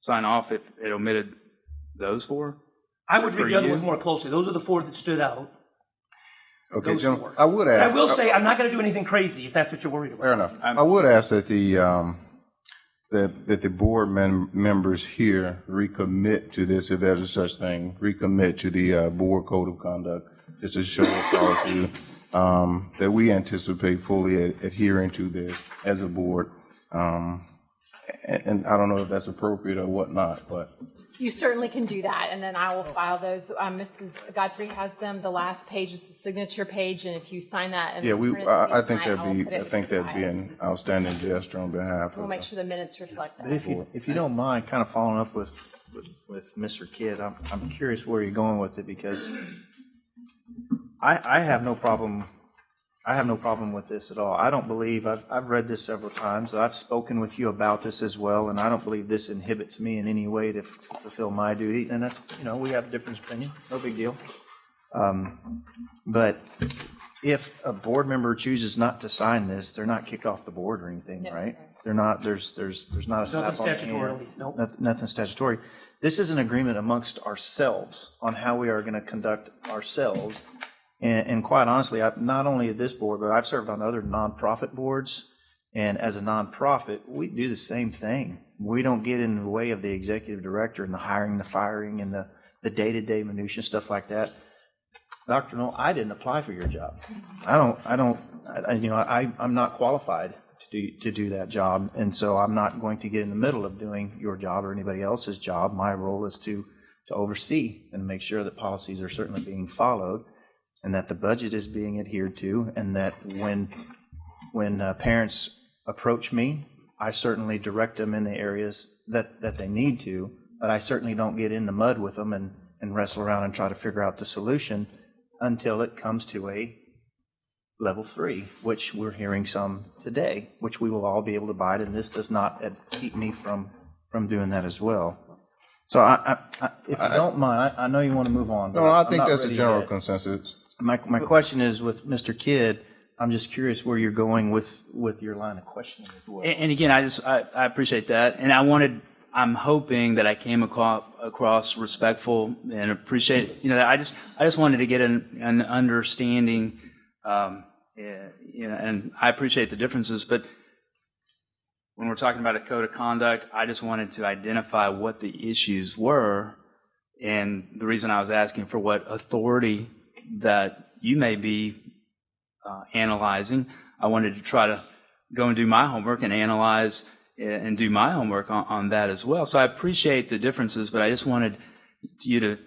sign off if it omitted those four. I would read the other you? ones more closely, those are the four that stood out. Okay, Those gentlemen, four. I would And I will say, I'm not gonna do anything crazy, if that's what you're worried about. Fair enough. I would ask that the, um, that, that the board mem- members here recommit to this, if there's a such thing, recommit to the, uh, board code of conduct, just to show us all to, um, that we anticipate fully ad- adhering to this as a board. Um, and, and I don't know if that's appropriate or whatnot, but You certainly can do that, and then I will file those. Um, Mrs. Godfrey has them. The last page is the signature page, and if you sign that and yeah, we, return it to me I, I think tonight, that'd I'll be, put it I with think you that'd be guys. an outstanding gesture on behalf We'll of. make sure the minutes reflect But that. if you, if you don't mind, kind of following up with, with- with Mr. Kidd, I'm, I'm curious where you're going with it because I, I have no problem, I have no problem with this at all. I don't believe, I've, I've read this several times. I've spoken with you about this as well, and I don't believe this inhibits me in any way to f- fulfill my duty. And that's, you know, we have a different opinion, no big deal. Um, But if a board member chooses not to sign this, they're not kicked off the board or anything, No, right? sir. They're not, there's, there's, there's not a Nothing slap on the hand. statutorily, nope. Noth- Nothing statutory. This is an agreement amongst ourselves on how we are going to conduct ourselves. And, and quite honestly, I, not only at this board, but I've served on other nonprofit boards. And as a nonprofit, we do the same thing. We don't get in the way of the executive director and the hiring, the firing, and the, the day-to-day minutia, stuff like that. Dr. Null, I didn't apply for your job. I don't, I don't, I- you know, I, I'm not qualified to do, to do that job. And so I'm not going to get in the middle of doing your job or anybody else's job. My role is to, to oversee and make sure that policies are certainly being followed and that the budget is being adhered to and that when, when uh, parents approach me, I certainly direct them in the areas that, that they need to, but I certainly don't get in the mud with them and, and wrestle around and try to figure out the solution until it comes to a level three, which we're hearing some today, which we will all be able to bide, and this does not keep me from, from doing that as well. So I, I, I- if you don't mind, I, I know you want to move on. No, I think that's a ready general consensus. My, my question is with Mr. Kidd, I'm just curious where you're going with, with your line of questioning as well. And, and again, I just I, I appreciate that, and I wanted. I'm hoping that I came across, across respectful and appreciate. You know, I just I just wanted to get an, an understanding. Um, yeah, you know, and I appreciate the differences, but when we're talking about a code of conduct, I just wanted to identify what the issues were, and the reason I was asking for what authority that you may be uh, analyzing. I wanted to try to go and do my homework and analyze uh, and do my homework on, on that as well. So I appreciate the differences, but I just wanted you to,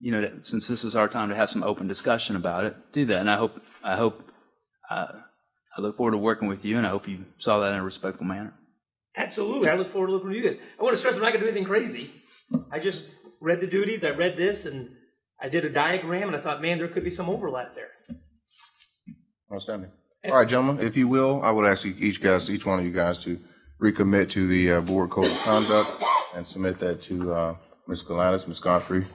you know, since this is our time to have some open discussion about it, do that. And I hope, I hope, uh, I look forward to working with you, and I hope you saw that in a respectful manner. Absolutely. I look forward to looking at this. I want to stress I'm not going to do anything crazy. I just read the duties, I read this, and I did a diagram, and I thought, man, there could be some overlap there. Outstanding. All right, gentlemen, if you will, I would ask you- each guys, each one of you guys to recommit to the uh, board code of conduct and submit that to uh, Ms. Gladys, Ms. Godfrey.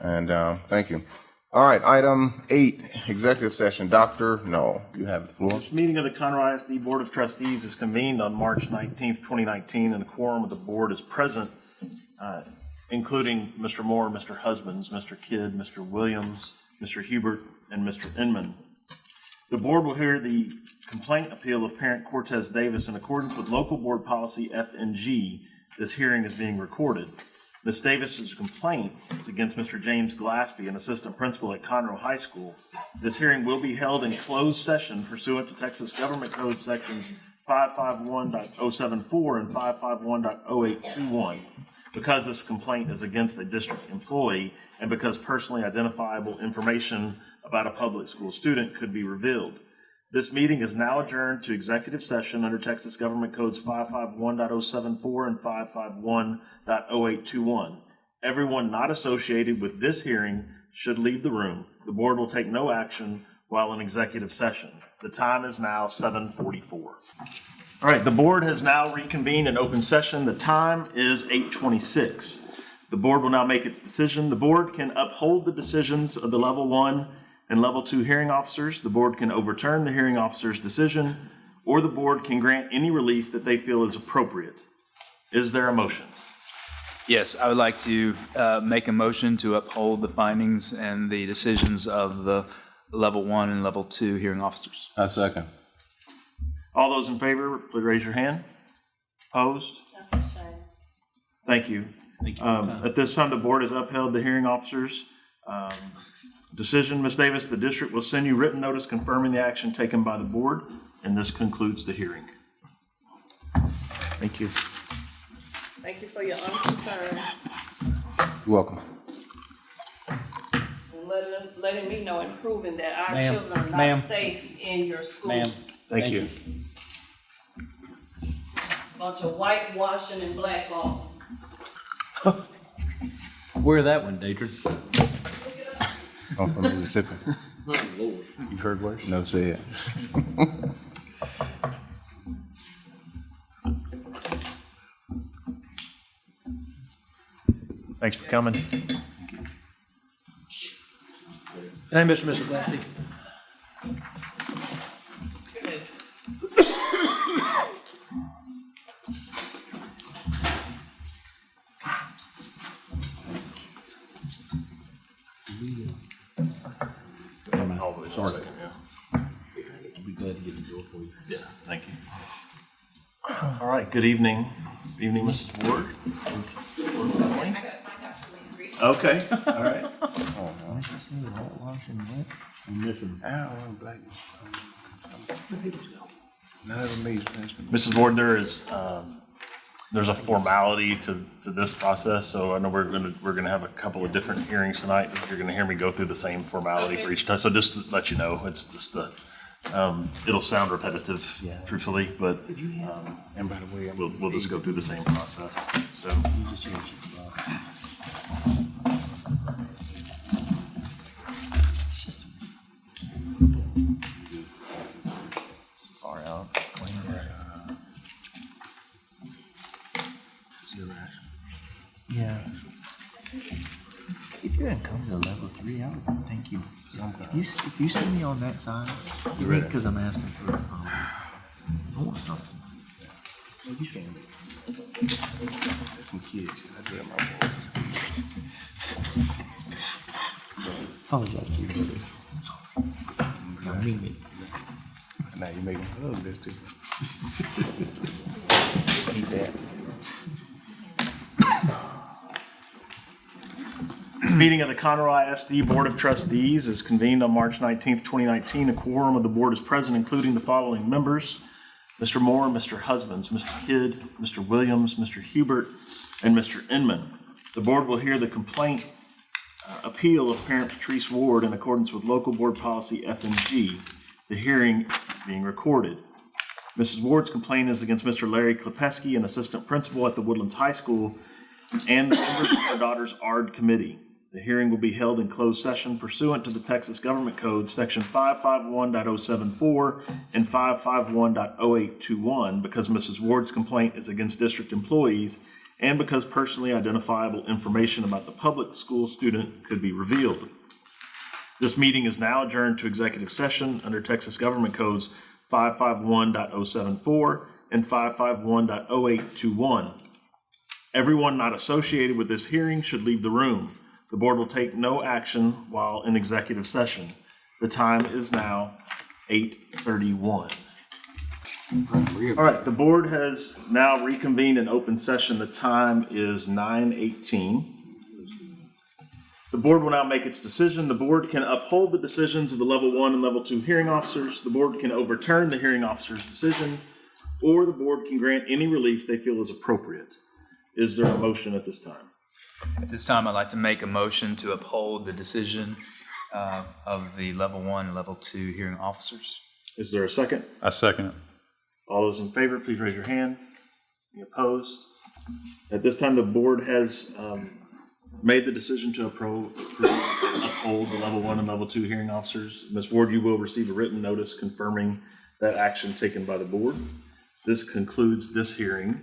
And uh, thank you. All right, item eight, executive session. Dr. Null, you have the floor. This meeting of the Conroe ISD Board of Trustees is convened on March 19th, 2019, and a quorum of the board is present, uh, including Mr. Moore, Mr. Husbands, Mr. Kidd, Mr. Williams, Mr. Hubert, and Mr. Inman. The board will hear the complaint appeal of parent Cortez Davis in accordance with local board policy FNG. This hearing is being recorded. Ms. Davis's complaint is against Mr. James Glaspie, an assistant principal at Conroe High School. This hearing will be held in closed session pursuant to Texas Government Code Sections 551.074 and 551.0821. Because this complaint is against a district employee and because personally identifiable information about a public school student could be revealed. This meeting is now adjourned to executive session under Texas Government Codes 551.074 and 551.0821. Everyone not associated with this hearing should leave the room. The board will take no action while in executive session. The time is now 7:44. All right, the board has now reconvened in open session. The time is 8:26. The board will now make its decision. The board can uphold the decisions of the level one and level two hearing officers. The board can overturn the hearing officer's decision, or the board can grant any relief that they feel is appropriate. Is there a motion? Yes, I would like to uh, make a motion to uphold the findings and the decisions of the level one and level two hearing officers. I second. All those in favor, please raise your hand. Opposed? Thank you. Thank you. Um, At this time, the board has upheld the hearing officer's um, decision. Ms. Davis, the district will send you written notice confirming the action taken by the board, and this concludes the hearing. Thank you. Thank you for your unconcern You're welcome. and letting us, letting me know and proving that our children are not safe in your Ma'am. schools. Thank you. Bunch of whitewashing and blackballing. Where that one, Deidre? I'm from Mississippi. You've heard worse? No said. Thanks for coming. Good night, Mr. Mr. Glasby. All right, good evening. Good evening, Mrs. Ward. Okay, all right. Mrs. Ward, there is, um, there's a formality to, to this process, so I know we're gonna, we're gonna have a couple of different hearings tonight. You're gonna hear me go through the same formality for each time, so just to let you know, it's just the, um, it'll sound repetitive, truthfully, but, um, And by the way, we'll, we'll just go through the same process, so. Far out. Yeah. You're gonna come to level three, I would think you, if you, if you see me on that side, You because I'm asking for, um, I want something. Well, you can. Some kids, I dread my voice. Apologize to you. I mean it. Now you make them hug this too. Eat that. This meeting of the Conroe ISD Board of Trustees is convened on March 19th, 2019. A quorum of the board is present, including the following members: Mr. Moore, Mr. Husbands, Mr. Kidd, Mr. Williams, Mr. Hubert, and Mr. Inman. The board will hear the complaint uh, appeal of parent Patrice Ward in accordance with local board policy FNG. The hearing is being recorded. Mrs. Ward's complaint is against Mr. Larry Klepesky, an assistant principal at the Woodlands High School, and the members of her daughter's ARD committee. The hearing will be held in closed session pursuant to the Texas Government Code, Section 551.074 and 551.0821, because Mrs. Ward's complaint is against district employees and because personally identifiable information about the public school student could be revealed. This meeting is now adjourned to executive session under Texas Government Codes 551.074 and 551.0821. Everyone not associated with this hearing should leave the room. The board will take no action while in executive session. The time is now 8:31. All right, the board has now reconvened in open session. The time is 9:18. The board will now make its decision. The board can uphold the decisions of the level one and level two hearing officers. The board can overturn the hearing officer's decision, or the board can grant any relief they feel is appropriate. Is there a motion at this time? At this time, I'd like to make a motion to uphold the decision uh, of the level one and level two hearing officers. Is there a second? I second it. All those in favor, please raise your hand. Any opposed? At this time, the board has um, made the decision to appro- approve- uphold the level one and level two hearing officers. Ms. Ward, you will receive a written notice confirming that action taken by the board. This concludes this hearing.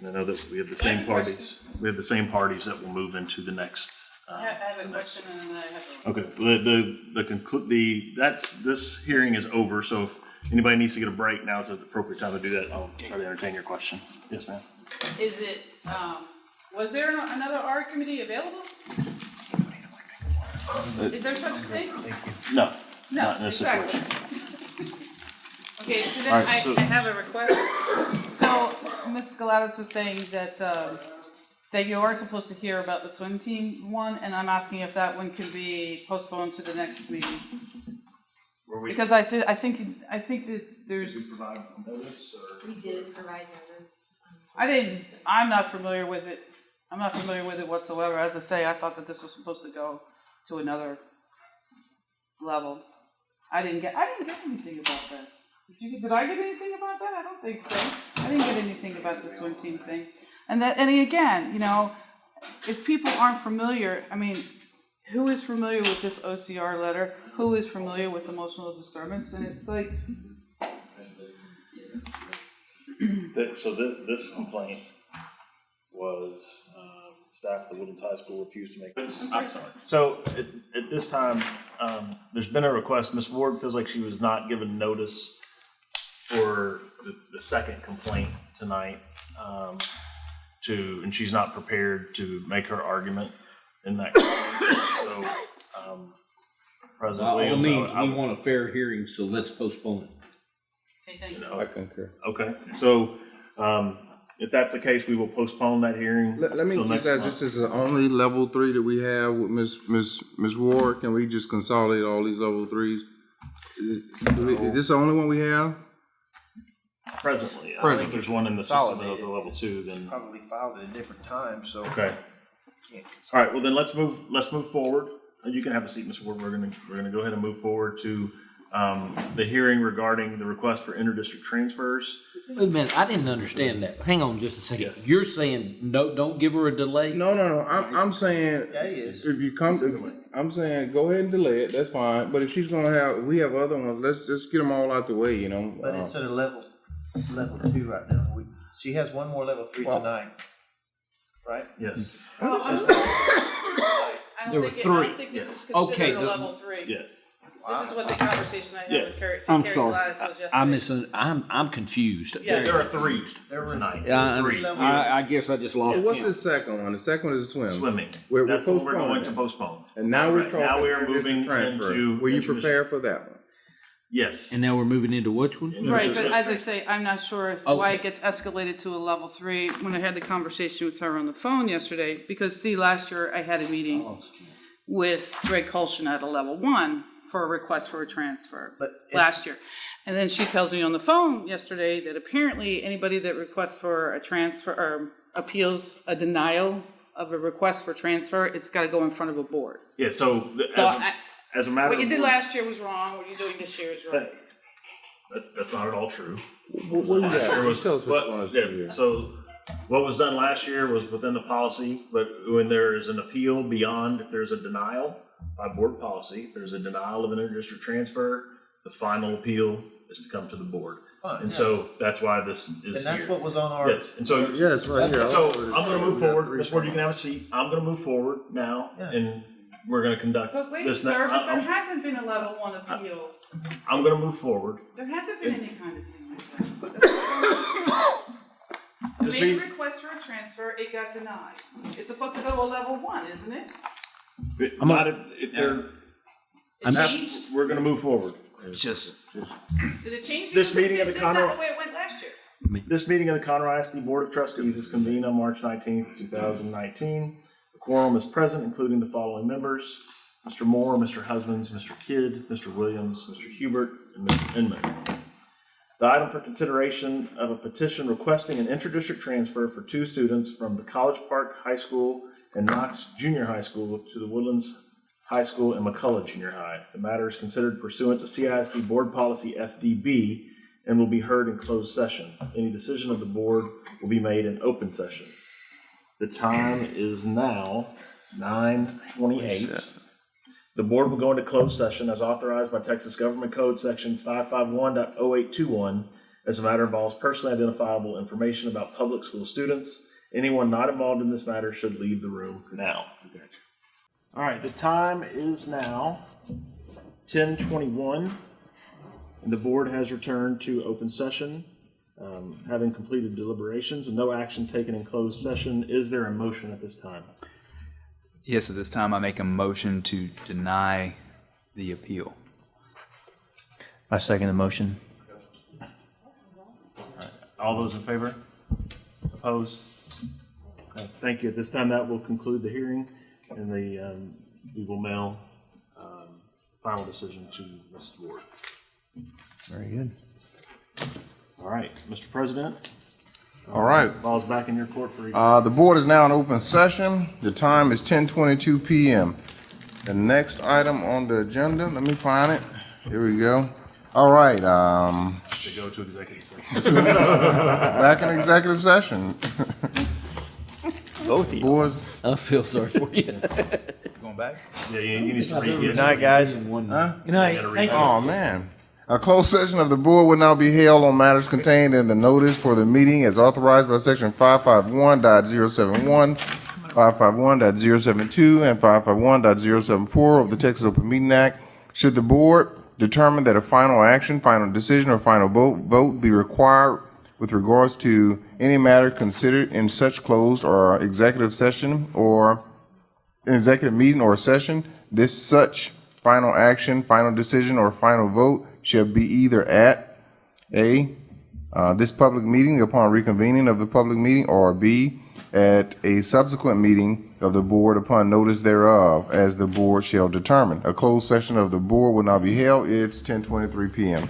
And I know that we have the same parties, we have the same parties that will move into the next. uh, I have, I have a question and then I have a. Okay, the, the, the conclu, the, that's, this hearing is over, so if anybody needs to get a break, now is the appropriate time to do that. I'll try to entertain your question. Yes, ma'am. Is it, um, was there another ARD committee available? Is there such a thing? No, No, not in this exactly. situation. Okay, so then All right, I, so- I have a request. So, Ms. Galatas was saying that, uh, that you are supposed to hear about the swim team one, and I'm asking if that one can be postponed to the next meeting. Were we- Because I did, I think, I think that there's, Provide notice or? We did provide notice. I didn't, I'm not familiar with it. I'm not familiar with it whatsoever. As I say, I thought that this was supposed to go to another level. I didn't get, I didn't get anything about that. Did you, did I get anything about that? I don't think so. I didn't get anything about the swim team thing. And that, and again, you know, if people aren't familiar, I mean, who is familiar with this OCR letter? Who is familiar with emotional disturbance? And it's like, So this, this complaint was, um, staff at the Woodlands High School refused to make. I'm sorry. So at, at this time, um, there's been a request, Ms. Ward feels like she was not given notice for the, the second complaint tonight, um, to, and she's not prepared to make her argument in that. So, um, President By all Williams. I would- means, I we would- want a fair hearing, so let's postpone it. Okay, thank you. I concur. Okay, so, um, if that's the case, we will postpone that hearing. Let, let me till just next ask, month. this is the only level three that we have with Ms. Ms. Ms. Ward. Can we just consolidate all these level threes? Is do we- is this the only one we have? Presently, I Presently. think there's one in the system that has a level two, then, Probably filed at a different time, so. okay. Can't All right, well then, let's move, let's move forward. And You can have a seat, Mr. Ward. We're gonna, we're gonna go ahead and move forward to, um, the hearing regarding the request for interdistrict transfers. Wait a minute, I didn't understand that. Hang on just a second. You're saying, no, don't give her a delay? No, no, no. I'm, I'm saying, Yeah, he is. if you come, if- I'm saying, go ahead and delay it. That's fine. But if she's gonna have, we have other ones. Let's just get them all out the way, you know? But Uh, it's at a level, level two right now. We, she has one more level three Well- tonight. Right? Yes. Oh, I'm sorry. I don't There were think it- I don't three. think this is Okay, considered a the- level three. Yes. This is what the conversation I had Yes. with Terry, I'm Terry sorry. Gladys was I- yesterday. I'm missing, I'm, I'm confused. Yeah. There are three There were tonight. Yeah, I, Three. I, I guess I just lost Hey, what's count. the second one? The second one is swim. Swimming. We're, we're That's what we're postponing going to that. postpone. And now we're Right, talking. now we are interdistrict moving transfer. into Were you interdistrict- prepared for that one? Yes. And now we're moving into which one? Right, but as I say, I'm not sure why it gets escalated to a level three. When I had the conversation with her on the phone yesterday, because see, last year I had a meeting Oh, with Greg Colston at a level one for a request for a transfer But if- last year. And then she tells me on the phone yesterday that apparently anybody that requests for a transfer or appeals a denial of a request for transfer, it's gotta go in front of a board. Yeah, so, th- as, So a- I, as a matter of. what you did last year was wrong, what you're doing this year is right. That's, that's not at all true. What, what is Last year that? was- Just tell us which what- one is yeah, true. So what was done last year was within the policy, but when there is an appeal beyond, if there's a denial by board policy, if there's a denial of an interdistrict transfer, the final appeal is to come to the board. Fine, And yeah. so that's why this is And here. that's what was on our. Yes, and so. Yes, right here. So I'm gonna move forward, three Ms. Ward, you can have a seat, I'm gonna move forward now, Yeah. and we're gonna conduct But wait, this. ne- sir, but there I'm, hasn't been a level one appeal. I'm gonna move forward. There hasn't been any kind of thing like that. I made a meeting- request for a transfer, it got denied. It's supposed to go to a level one, isn't it? I'm Not if, if they're, It changed? we're gonna move forward. Just, Did it change? This Because meeting of the That's not Conroe- the way it went last year. This meeting of the Conroe ISD Board of Trustees is convened on March nineteenth, two thousand nineteen. Quorum is present, including the following members: Mr. Moore, Mr. Husbands, Mr. Kidd, Mr. Williams, Mr. Hubert, and Mr. Inman. The item for consideration of a petition requesting an intradistrict transfer for two students from the College Park High School and Knox Junior High School to the Woodlands High School and McCullough Junior High. The matter is considered pursuant to CISD Board Policy FDB and will be heard in closed session. Any decision of the board will be made in open session. The time is now nine twenty-eight. The board will go into closed session as authorized by Texas Government Code Section 551.0821 as a matter involves personally identifiable information about public school students. Anyone not involved in this matter should leave the room now. All right, the time is now ten twenty-one. And the board has returned to open session, um, having completed deliberations and no action taken in closed session. Is there a motion at this time? yes, at this time, I make a motion to deny the appeal. I second the motion. All those in favor? Opposed? Okay, Thank you. At this time, that will conclude the hearing, and the, um, we will mail um, final decision to Mrs. Ward. Very good. All right, Mr. President, All right. Ball's back in your court for. Uh, the board is now in open session. The time is ten twenty-two PM. The next item on the agenda, let me find it. Here we go. All right, um, To go to executive session. back in executive session. Both of you. Boys. I feel sorry for you. Going back? Yeah, you, you need to read. Good night, guys. Huh? Good night. Thank you. Oh, man. A closed session of the board will now be held on matters contained in the notice for the meeting as authorized by section 551.071, 551.072, and 551.074 of the Texas Open Meeting Act. Should the board determine that a final action, final decision, or final vote, vote be required with regards to any matter considered in such closed or executive session or an executive meeting or session, this such final action, final decision, or final vote shall be either at A, uh, this public meeting upon reconvening of the public meeting, or B, at a subsequent meeting of the board upon notice thereof, as the board shall determine. A closed session of the board will now be held. It's ten twenty-three PM.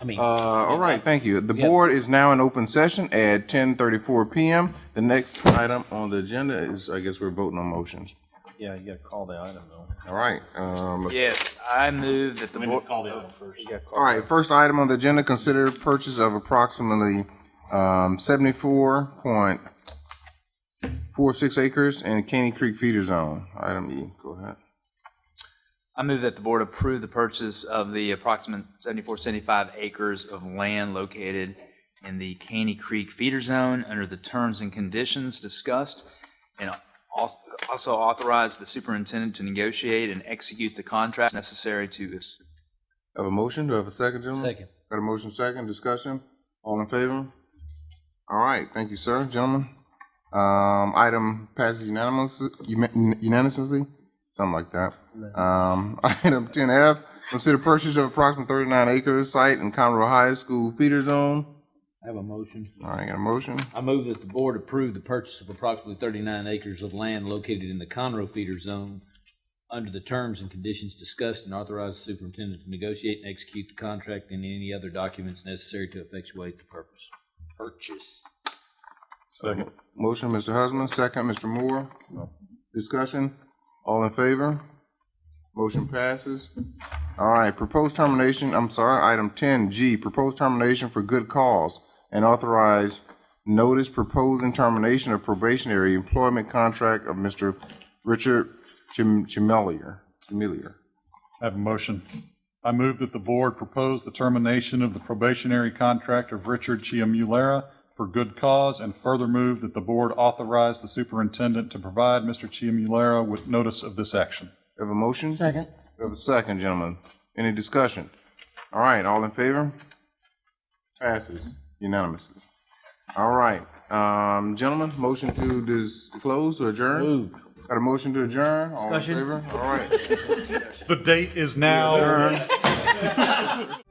I mean. Uh, all right, thank you. The board is now in open session at ten thirty-four PM. The next item on the agenda is, I guess we're voting on motions. Yeah, you gotta call the item though. All right, um, let's- Yes, I move that the We board. to call the item first. All right, first item on the agenda, consider purchase of approximately um, seventy-four point four six acres in Caney Creek feeder zone. Item E, go ahead. I move that the board approve the purchase of the approximate 74, 75 acres of land located in the Caney Creek feeder zone under the terms and conditions discussed, and al- also authorize the superintendent to negotiate and execute the contracts necessary to this. Have a motion, do I have a second, gentlemen? Second. Got a motion, second, discussion? All in favor? All right, thank you, sir, gentlemen. Um, item passes unanimously, unanimously, something like that. Um, item ten F, consider purchase of approximately thirty-nine acres site in Conroe High School feeder zone. I have a motion. All right, got a motion? I move that the board approve the purchase of approximately thirty-nine acres of land located in the Conroe feeder zone under the terms and conditions discussed and authorize the superintendent to negotiate and execute the contract and any other documents necessary to effectuate the purpose. Purchase. Second. Motion, Mr. Husband, second, Mr. Moore. No. Discussion? All in favor? Motion passes. All right, proposed termination, I'm sorry, item ten G, proposed termination for good cause and authorize notice proposing termination of probationary employment contract of Mr. Richard Chim- Chimelier. Chimelier. I have a motion. I move that the board propose the termination of the probationary contract of Richard Chiamulera for good cause, and further move that the board authorize the superintendent to provide Mr. Chiamulera with notice of this action. Have a motion? Second. We have a second, gentlemen. Any discussion? All right, all in favor? Passes unanimously. All right, um, gentlemen, motion to disclose or adjourn? Moved. Got a motion to adjourn? All in Discussion. favor? All right. The date is now Adjourn.